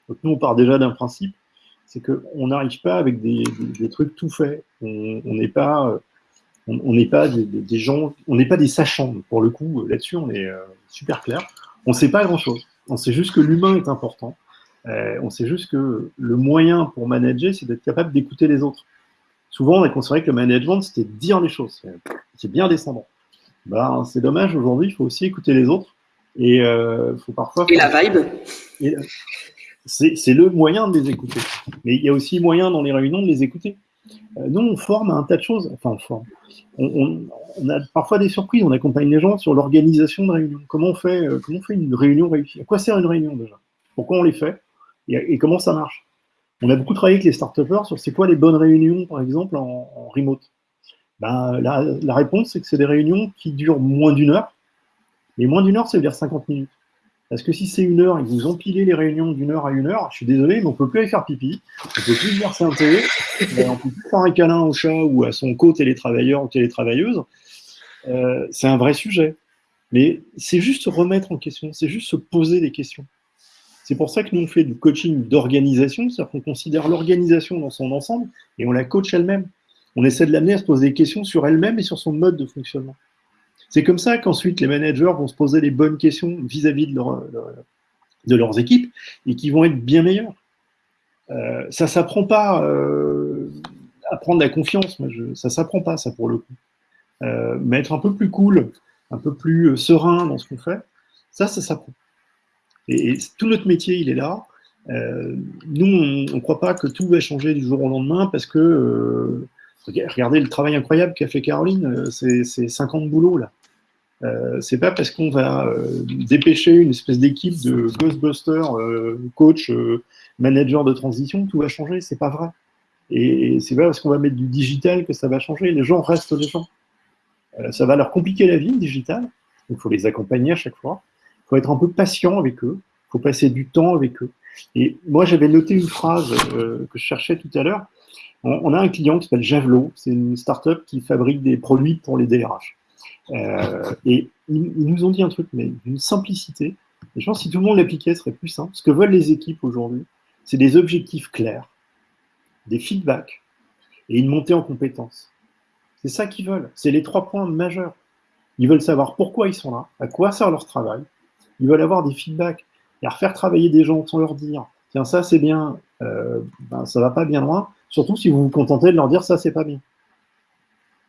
Donc nous, on part déjà d'un principe, c'est qu'on n'arrive pas avec des, trucs tout faits. On n'est pas, pas des, gens, on n'est pas des sachants. Pour le coup, là-dessus, on est euh, super clair. On ne sait pas grand-chose. On sait juste que l'humain est important. Euh, on sait juste que le moyen pour manager, c'est d'être capable d'écouter les autres. Souvent, on a considéré que le management, c'était dire les choses. C'est bien descendant. Ben, c'est dommage, aujourd'hui, il faut aussi écouter les autres. Et euh, faut parfois. Et la vibe C'est le moyen de les écouter. Mais il y a aussi moyen dans les réunions de les écouter. Euh, nous, on forme un tas de choses. Enfin, on forme. On, on, on, a parfois des surprises. On accompagne les gens sur l'organisation de réunions. Comment on fait, euh, comment on fait une réunion réussie? À quoi sert une réunion déjà? Pourquoi on les fait? Et, et, comment ça marche? On a beaucoup travaillé avec les start sur c'est quoi les bonnes réunions, par exemple, en, en remote. Ben, la, réponse, c'est que c'est des réunions qui durent moins d'une heure. Et moins d'une heure, ça veut dire 50 minutes. Parce que si c'est une heure et que vous empilez les réunions d'une heure à une heure, je suis désolé, mais on ne peut plus aller faire pipi, on ne peut plus verser un télé, on ne peut plus faire un câlin au chat ou à son co-télétravailleur ou télétravailleuse. Euh, c'est un vrai sujet. Mais c'est juste se remettre en question, c'est juste se poser des questions. C'est pour ça que nous, on fait du coaching d'organisation, c'est-à-dire qu'on considère l'organisation dans son ensemble et on la coach elle-même. On essaie de l'amener à se poser des questions sur elle-même et sur son mode de fonctionnement. C'est comme ça qu'ensuite les managers vont se poser les bonnes questions vis-à-vis -vis de, leur, de, leurs équipes et qui vont être bien meilleurs. Euh, ça ne s'apprend pas euh, à prendre la confiance, ça ne s'apprend pas ça pour le coup. Euh, mais être un peu plus cool, un peu plus serein dans ce qu'on fait, ça, ça s'apprend. Et, tout notre métier, il est là. Nous, on ne croit pas que tout va changer du jour au lendemain parce que Regardez le travail incroyable qu'a fait Caroline, euh, c'est 50 boulots là. Euh, c'est pas parce qu'on va euh, dépêcher une espèce d'équipe de Ghostbusters, coach, manager de transition, tout va changer, c'est pas vrai. Et, c'est pas parce qu'on va mettre du digital que ça va changer, les gens restent les gens. Ça va leur compliquer la vie, le digital, il faut les accompagner à chaque fois, il faut être un peu patient avec eux, il faut passer du temps avec eux. Et moi j'avais noté une phrase que je cherchais tout à l'heure, on a un client qui s'appelle Javelot, c'est une startup qui fabrique des produits pour les DRH. Euh, et ils, nous ont dit un truc, mais d'une simplicité. Et je pense que si tout le monde l'appliquait, ce serait plus simple. Ce que veulent les équipes aujourd'hui, c'est des objectifs clairs, des feedbacks et une montée en compétences. C'est ça qu'ils veulent. C'est les trois points majeurs. Ils veulent savoir pourquoi ils sont là, à quoi sert leur travail. Ils veulent avoir des feedbacks et refaire travailler des gens sans leur dire tiens, ça c'est bien, euh, ben, ça va pas bien loin. Surtout si vous vous contentez de leur dire ça, c'est pas bien.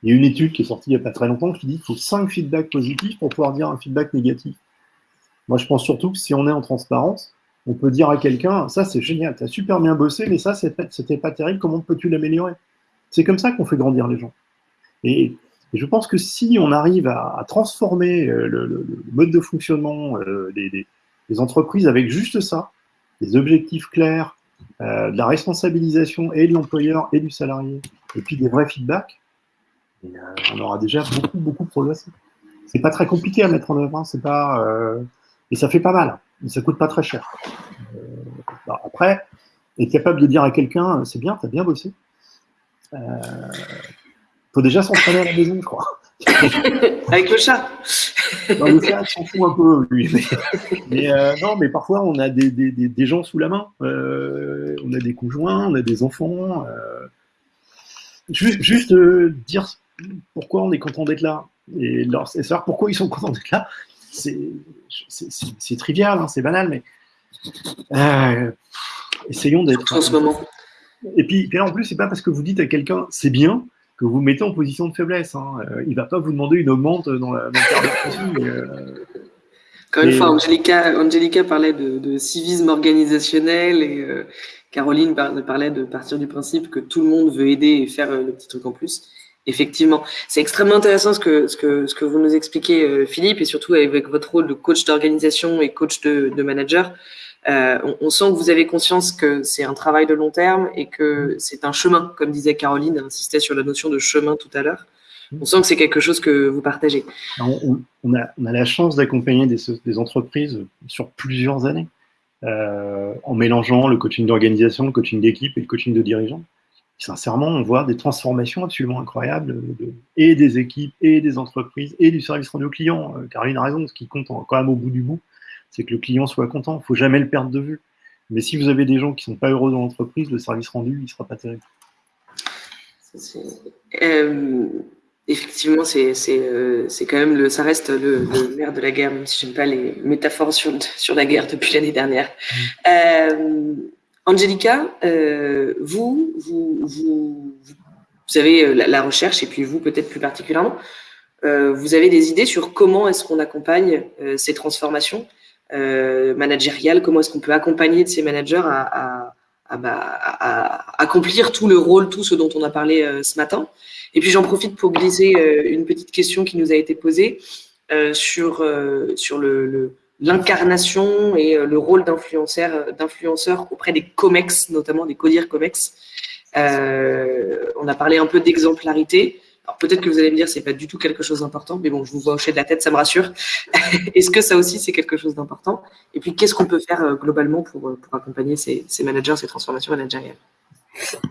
Il y a une étude qui est sortie il n'y a pas très longtemps qui dit qu'il faut 5 feedbacks positifs pour pouvoir dire un feedback négatif. Moi, je pense surtout que si on est en transparence, on peut dire à quelqu'un ça, c'est génial, tu as super bien bossé, mais ça, c'était pas terrible, comment peux-tu l'améliorer? C'est comme ça qu'on fait grandir les gens. Et, je pense que si on arrive à, transformer euh, le, mode de fonctionnement euh, des entreprises avec juste ça, des objectifs clairs, euh, de la responsabilisation et de l'employeur et du salarié, et puis des vrais feedbacks, euh, on aura déjà beaucoup, beaucoup progressé. C'est pas très compliqué à mettre en œuvre, hein, c'est pas, euh, et ça fait pas mal, mais ça coûte pas très cher. Bah, après, être capable de dire à quelqu'un, c'est bien, t'as bien bossé. Faut déjà s'entraîner à la maison, je crois. Avec le chat. le chat s'en fout un peu, lui. Mais, euh, non, mais parfois, on a des, des, des, gens sous la main. Euh, on a des conjoints, on a des enfants. Euh. juste, juste dire pourquoi on est content d'être là et, leur, et savoir pourquoi ils sont contents d'être là. C'est trivial, hein, c'est banal, mais essayons d'être. En ce moment. Et puis, en plus, c'est pas parce que vous dites à quelqu'un c'est bien que vous mettez en position de faiblesse. Hein. Euh, il ne va pas vous demander une augmente dans, la, dans le euh, Encore une fois, Angelica, parlait de, civisme organisationnel et euh, Caroline parlait de partir du principe que tout le monde veut aider et faire le petit truc en plus. Effectivement, c'est extrêmement intéressant ce que, ce, que, ce que vous nous expliquez, Philippe, et surtout avec votre rôle de coach d'organisation et coach de, de manager. Euh, on, sent que vous avez conscience que c'est un travail de long terme et que c'est un chemin, comme disait Caroline, insistait sur la notion de chemin tout à l'heure. On sent que c'est quelque chose que vous partagez. On, a, la chance d'accompagner des, entreprises sur plusieurs années, euh, en mélangeant le coaching d'organisation, le coaching d'équipe et le coaching de dirigeants. Sincèrement, on voit des transformations absolument incroyables et des équipes, et des entreprises, et du service rendu aux clients. Euh, Caroline a raison, ce qui compte quand même au bout du bout, c'est que le client soit content. Il ne faut jamais le perdre de vue. Mais si vous avez des gens qui ne sont pas heureux dans l'entreprise, le service rendu, il ne sera pas terrible. Euh, effectivement, euh, c'est quand même le, ça reste le, le nerf de la guerre, même si je n'aime pas les métaphores sur, sur la guerre depuis l'année dernière. Mm. Euh, Angelica, vous, vous, vous, vous, avez la, la, recherche, et puis vous peut-être plus particulièrement, vous avez des idées sur comment est-ce qu'on accompagne ces transformations? euh, managériale, comment est-ce qu'on peut accompagner de ces managers à, bah, accomplir tout le rôle, tout ce dont on a parlé euh, ce matin. Et puis j'en profite pour glisser euh, une petite question qui nous a été posée sur, sur le, l'incarnation et le rôle d'influenceur, auprès des COMEX, notamment des CODIR COMEX. on a parlé un peu d'exemplarité. Alors peut-être que vous allez me dire c'est pas du tout quelque chose d'important, mais bon, je vous vois hocher de la tête, ça me rassure. Est-ce que ça aussi c'est quelque chose d'important? Et puis qu'est-ce qu'on peut faire euh, globalement pour, euh, pour accompagner ces, ces managers, ces transformations managériales?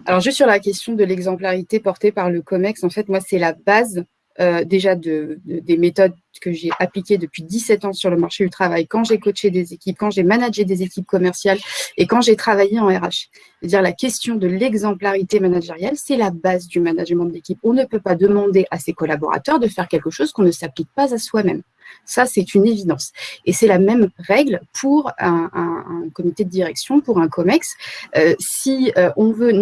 Alors, juste sur la question de l'exemplarité portée par le COMEX, en fait, moi, c'est la base euh, déjà de, des méthodes que j'ai appliquées depuis 17 ans sur le marché du travail, quand j'ai coaché des équipes, quand j'ai managé des équipes commerciales et quand j'ai travaillé en RH. C'est-à-dire la question de l'exemplarité managériale, c'est la base du management d'équipe. On ne peut pas demander à ses collaborateurs de faire quelque chose qu'on ne s'applique pas à soi-même. Ça, c'est une évidence. Et c'est la même règle pour un, comité de direction, pour un COMEX. Euh, si euh, on veut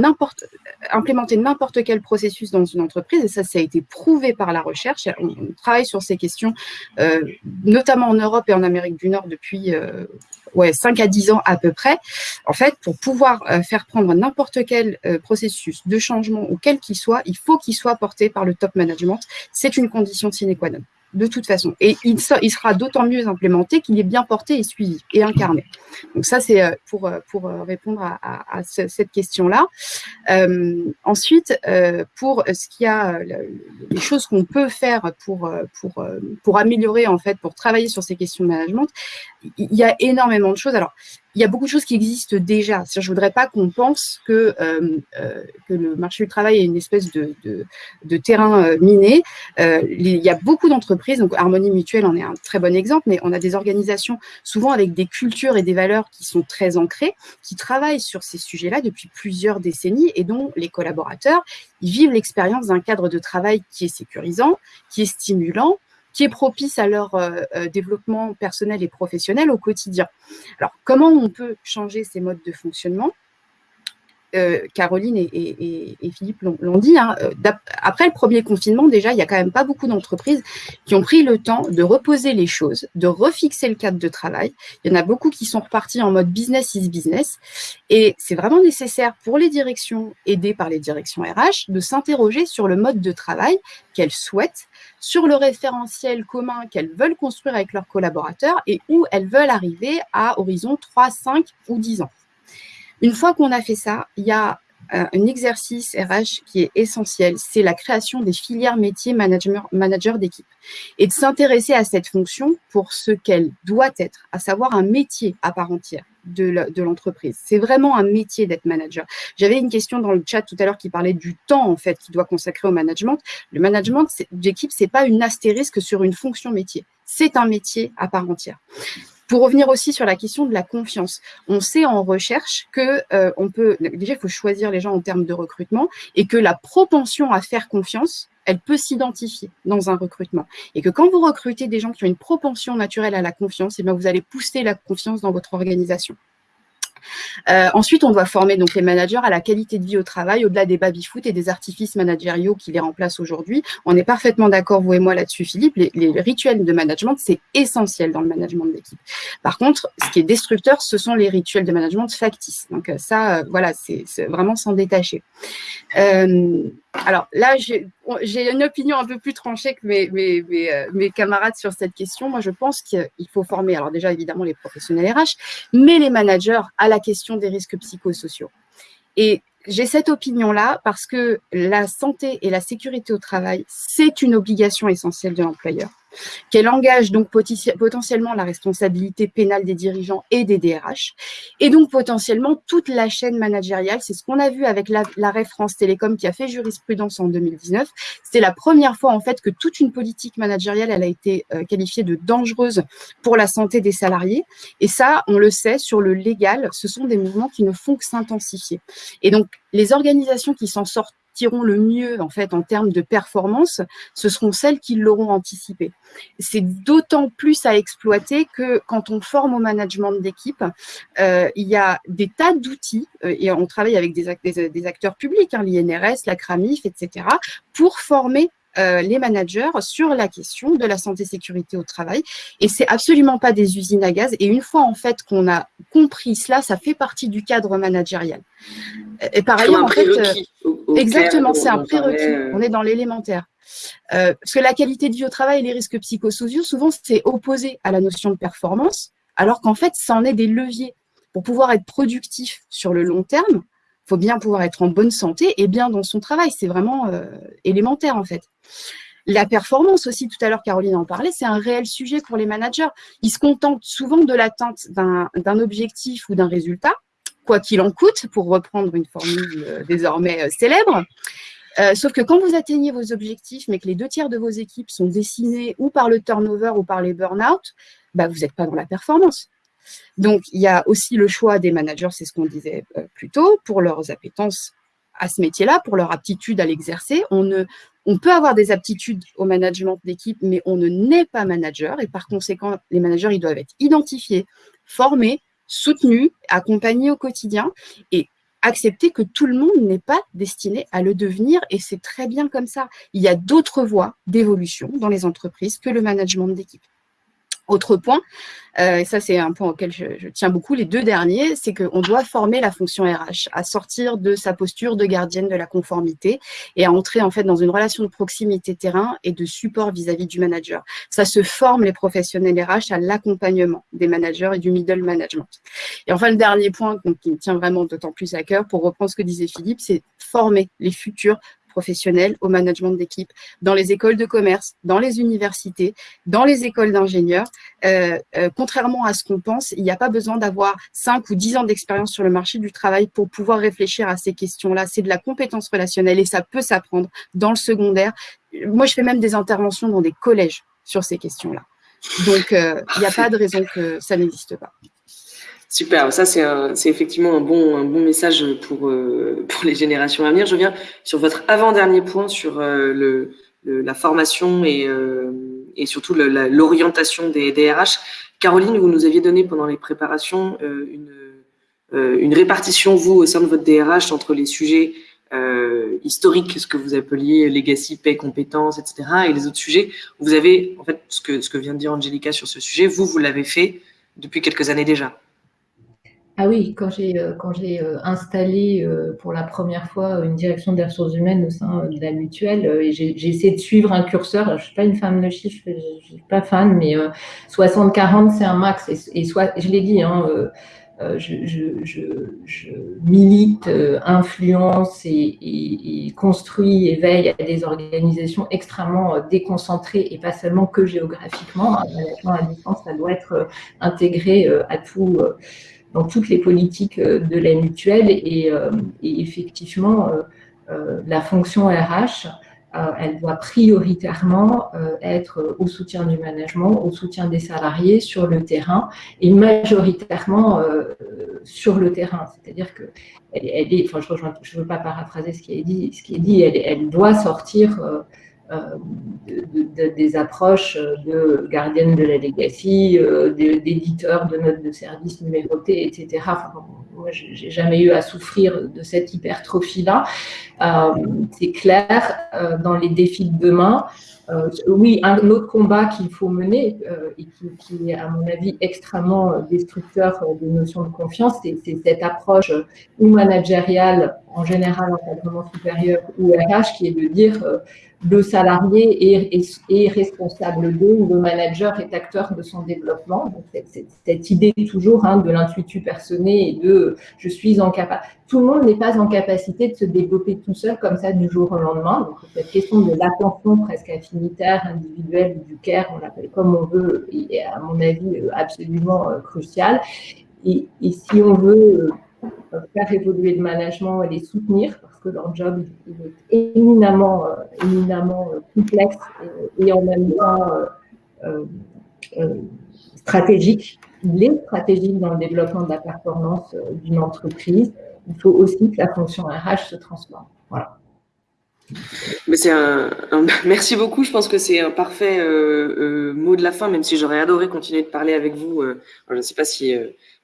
implémenter n'importe quel processus dans une entreprise, et ça, ça a été prouvé par la recherche, on, travaille sur ces questions, euh, notamment en Europe et en Amérique du Nord depuis ouais, 5 à 10 ans à peu près. En fait, pour pouvoir faire prendre n'importe quel processus de changement ou quel qu'il soit, il faut qu'il soit porté par le top management. C'est une condition sine qua non de toute façon. Et il, sera d'autant mieux implémenté qu'il est bien porté et suivi et incarné. Donc ça, c'est euh, pour, euh, euh, répondre à, cette question-là. ensuite, pour ce qu'il y a, les choses qu'on peut faire pour, pour, pour améliorer, en fait, pour travailler sur ces questions de management, il y a énormément de choses. Alors, il y a beaucoup de choses qui existent déjà. Je ne voudrais pas qu'on pense que, euh, euh, que le marché du travail est une espèce de, de, terrain euh, miné. il y a beaucoup d'entreprises, donc Harmonie Mutuelle en est un très bon exemple, mais on a des organisations souvent avec des cultures et des valeurs qui sont très ancrées, qui travaillent sur ces sujets-là depuis plusieurs décennies et dont les collaborateurs ils vivent l'expérience d'un cadre de travail qui est sécurisant, qui est stimulant, qui est propice à leur euh, euh, développement personnel et professionnel au quotidien. Alors, comment on peut changer ces modes de fonctionnement? Caroline et, Philippe l'ont dit, hein, après le premier confinement, déjà, il n'y a quand même pas beaucoup d'entreprises qui ont pris le temps de reposer les choses, de refixer le cadre de travail. Il y en a beaucoup qui sont repartis en mode business is business. Et c'est vraiment nécessaire pour les directions, aidées par les directions RH, de s'interroger sur le mode de travail qu'elles souhaitent sur le référentiel commun qu'elles veulent construire avec leurs collaborateurs et où elles veulent arriver à horizon 3, 5 ou 10 ans. Une fois qu'on a fait ça, il y a euh, un exercice RH qui est essentiel, c'est la création des filières métiers manager, d'équipe et de s'intéresser à cette fonction pour ce qu'elle doit être, à savoir un métier à part entière. de l'entreprise. C'est vraiment un métier d'être manager. J'avais une question dans le chat tout à l'heure qui parlait du temps en fait qu'il doit consacrer au management. Le management d'équipe, c'est pas une astérisque sur une fonction métier. C'est un métier à part entière. Pour revenir aussi sur la question de la confiance, on sait en recherche que euh, on peut déjà il faut choisir les gens en termes de recrutement et que la propension à faire confiance, elle peut s'identifier dans un recrutement et que quand vous recrutez des gens qui ont une propension naturelle à la confiance, et eh bien vous allez pousser la confiance dans votre organisation. Euh, ensuite, on doit former donc les managers à la qualité de vie au travail, au-delà des baby-foot et des artifices managériaux qui les remplacent aujourd'hui. On est parfaitement d'accord, vous et moi, là-dessus, Philippe. Les, rituels de management, c'est essentiel dans le management d'équipe. Par contre, ce qui est destructeur, ce sont les rituels de management factices. Donc euh, ça, euh, voilà, c'est vraiment s'en détacher. Alors là, j'ai une opinion un peu plus tranchée que mes, mes, mes, camarades sur cette question. Moi, je pense qu'il faut former, alors déjà, évidemment, les professionnels RH, mais les managers à la question des risques psychosociaux. Et j'ai cette opinion-là parce que la santé et la sécurité au travail, c'est une obligation essentielle de l'employeur qu'elle engage donc potentiellement la responsabilité pénale des dirigeants et des DRH, et donc potentiellement toute la chaîne managériale. C'est ce qu'on a vu avec l'arrêt France Télécom qui a fait jurisprudence en 2019. C'était la première fois en fait que toute une politique managériale a été euh, qualifiée de dangereuse pour la santé des salariés. Et ça, on le sait, sur le légal, ce sont des mouvements qui ne font que s'intensifier. Et donc, les organisations qui s'en sortent tireront le mieux en fait en termes de performance, ce seront celles qui l'auront anticipé. C'est d'autant plus à exploiter que quand on forme au management d'équipe, euh, il y a des tas d'outils euh, et on travaille avec des, des, acteurs publics, hein, l'INRS, la CRAMIF, etc., pour former euh, les managers sur la question de la santé sécurité au travail. Et c'est absolument pas des usines à gaz. Et une fois en fait qu'on a compris cela, ça fait partie du cadre managérial. Et par ailleurs, en fait, euh, exactement, c'est un prérequis. Euh. On est dans l'élémentaire. parce que la qualité de vie au travail et les risques psychosociaux, souvent, c'est opposé à la notion de performance, alors qu'en fait, ça en est des leviers. Pour pouvoir être productif sur le long terme, il faut bien pouvoir être en bonne santé et bien dans son travail. C'est vraiment élémentaire, en fait. La performance aussi, tout à l'heure Caroline en parlait, c'est un réel sujet pour les managers. Ils se contentent souvent de l'atteinte d'un objectif ou d'un résultat, quoi qu'il en coûte, pour reprendre une formule euh, désormais euh, célèbre. Euh, sauf que quand vous atteignez vos objectifs, mais que les deux tiers de vos équipes sont dessinés ou par le turnover ou par les burn-out, bah, vous n'êtes pas dans la performance. Donc, il y a aussi le choix des managers, c'est ce qu'on disait plus tôt, pour leurs appétences à ce métier-là, pour leur aptitude à l'exercer. On, ne, on peut avoir des aptitudes au management d'équipe, mais on ne naît pas manager. Et par conséquent, les managers, ils doivent être identifiés, formés, soutenus, accompagnés au quotidien et accepter que tout le monde n'est pas destiné à le devenir et c'est très bien comme ça. Il y a d'autres voies d'évolution dans les entreprises que le management d'équipe. Autre point, euh, et ça c'est un point auquel je, tiens beaucoup, les deux derniers, c'est qu'on doit former la fonction RH à sortir de sa posture de gardienne de la conformité et à entrer en fait dans une relation de proximité terrain et de support vis-à-vis du manager. Ça se forme les professionnels RH à l'accompagnement des managers et du middle management. Et enfin le dernier point qui me tient vraiment d'autant plus à cœur, pour reprendre ce que disait Philippe, c'est former les futurs professionnels au management d'équipe, dans les écoles de commerce, dans les universités, dans les écoles d'ingénieurs. Euh, euh, contrairement à ce qu'on pense, il n'y a pas besoin d'avoir 5 ou 10 ans d'expérience sur le marché du travail pour pouvoir réfléchir à ces questions-là. C'est de la compétence relationnelle et ça peut s'apprendre dans le secondaire. Moi, je fais même des interventions dans des collèges sur ces questions-là. Donc, euh, il n'y a pas de raison que ça n'existe pas. Super, ça c'est effectivement un bon, un bon message pour, euh, pour les générations à venir. Je viens sur votre avant-dernier point sur euh, le, la formation et, euh, et surtout l'orientation des DRH. Caroline, vous nous aviez donné pendant les préparations une, une répartition, vous, au sein de votre DRH, entre les sujets historiques, ce que vous appeliez legacy, paix, compétences, etc., et les autres sujets. Vous avez, en fait, ce que, ce que vient de dire Angelica sur ce sujet, vous, vous l'avez fait depuis quelques années déjà. Ah oui, quand j'ai euh, quand j'ai euh, installé euh, pour la première fois une direction des ressources humaines au sein de la mutuelle, et j'ai essayé de suivre un curseur. je je suis pas une femme de chiffres, je, suis pas fan, mais 60-40 c'est un max. Et, soit, je l'ai dit, hein, je, milite, influence et, et, construis et veille à des organisations extrêmement déconcentrées et pas seulement que géographiquement. Management à distance, ça doit être intégré à tout dans toutes les politiques de la mutuelle et, et effectivement, la fonction RH euh, elle doit prioritairement euh, être au soutien du management, au soutien des salariés sur le terrain et majoritairement euh, sur le terrain. C'est-à-dire que elle, est, enfin, je ne veux pas paraphraser ce qui est dit, ce qui est dit elle doit sortir des approches de gardienne de la legacy, d'éditeurs de notes de service numérotées, etc. Enfin, moi, j'ai jamais eu à souffrir de cette hypertrophie-là. Euh, c'est clair, euh, dans les défis de demain, euh, oui, un autre combat qu'il faut mener et qui, est, à mon avis, extrêmement destructeur des notions de confiance, c'est cette approche ou managériale, en général, encadrement supérieur, ou RH, qui est de dire le salarié est, responsable d'eux le manager est acteur de son développement. Donc, cette, idée toujours hein, de l'intuitu personné et de je suis en capacité. Tout le monde n'est pas en capacité de se développer tout seul comme ça du jour au lendemain. Donc, cette question de l'attention presque affinitaire, individuelle du care, on l'appelle comme on veut, est à mon avis absolument euh, cruciale. Et, et, si on veut euh, faire évoluer le management et les soutenir, que leur job est éminemment, euh, éminemment euh, complexe et, en même temps euh, stratégique. Il est stratégique dans le développement de la performance d'une entreprise. Il faut aussi que la fonction RH se transforme. Voilà. Merci beaucoup. Je pense que c'est un parfait mot de la fin, même si j'aurais adoré continuer de parler avec vous. je ne sais pas si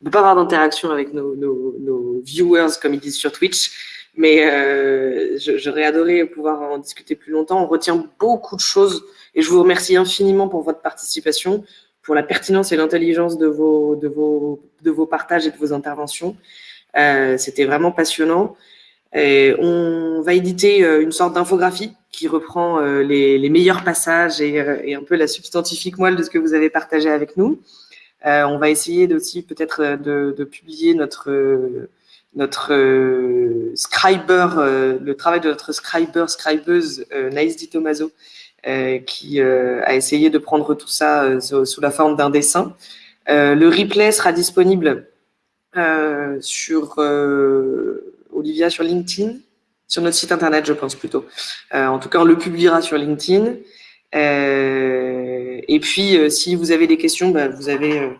on peut pas avoir d'interaction avec nos, nos, viewers, comme ils disent sur Twitch. Mais euh, j'aurais adoré pouvoir en discuter plus longtemps. On retient beaucoup de choses et je vous remercie infiniment pour votre participation, pour la pertinence et l'intelligence de vos, partages et de vos interventions. Euh, C'était vraiment passionnant. Et on va éditer euh, une sorte d'infographie qui reprend euh, les, meilleurs passages et, un peu la substantifique moelle de ce que vous avez partagé avec nous. Euh, on va essayer aussi peut-être de, publier notre notre euh, scriber, le travail de notre scriber, scribeuse Naïs Di Tomaso, qui a essayé de prendre tout ça sous la forme d'un dessin. le replay sera disponible sur Olivia sur LinkedIn, sur notre site internet, je pense plutôt. en tout cas, on le publiera sur LinkedIn. et puis, si vous avez des questions, bah, vous avez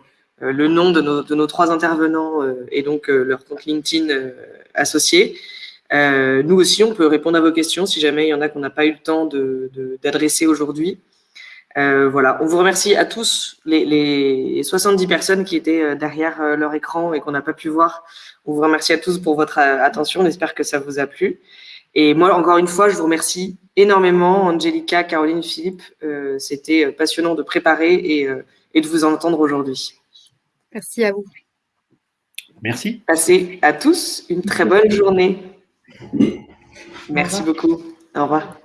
euh, le nom de nos, trois intervenants euh, et donc euh, leur compte LinkedIn associé. nous aussi, on peut répondre à vos questions si jamais il y en a qu'on n'a pas eu le temps d'adresser aujourd'hui. Euh, voilà, on vous remercie à tous, les 70 personnes qui étaient derrière leur écran et qu'on n'a pas pu voir. On vous remercie à tous pour votre attention. On espère que ça vous a plu. Et moi, encore une fois, je vous remercie énormément, Angelica, Caroline, Philippe. Euh, C'était passionnant de préparer et, et de vous entendre aujourd'hui. Merci à vous. Merci. Passez à tous une très bonne journée. Merci beaucoup. Au revoir.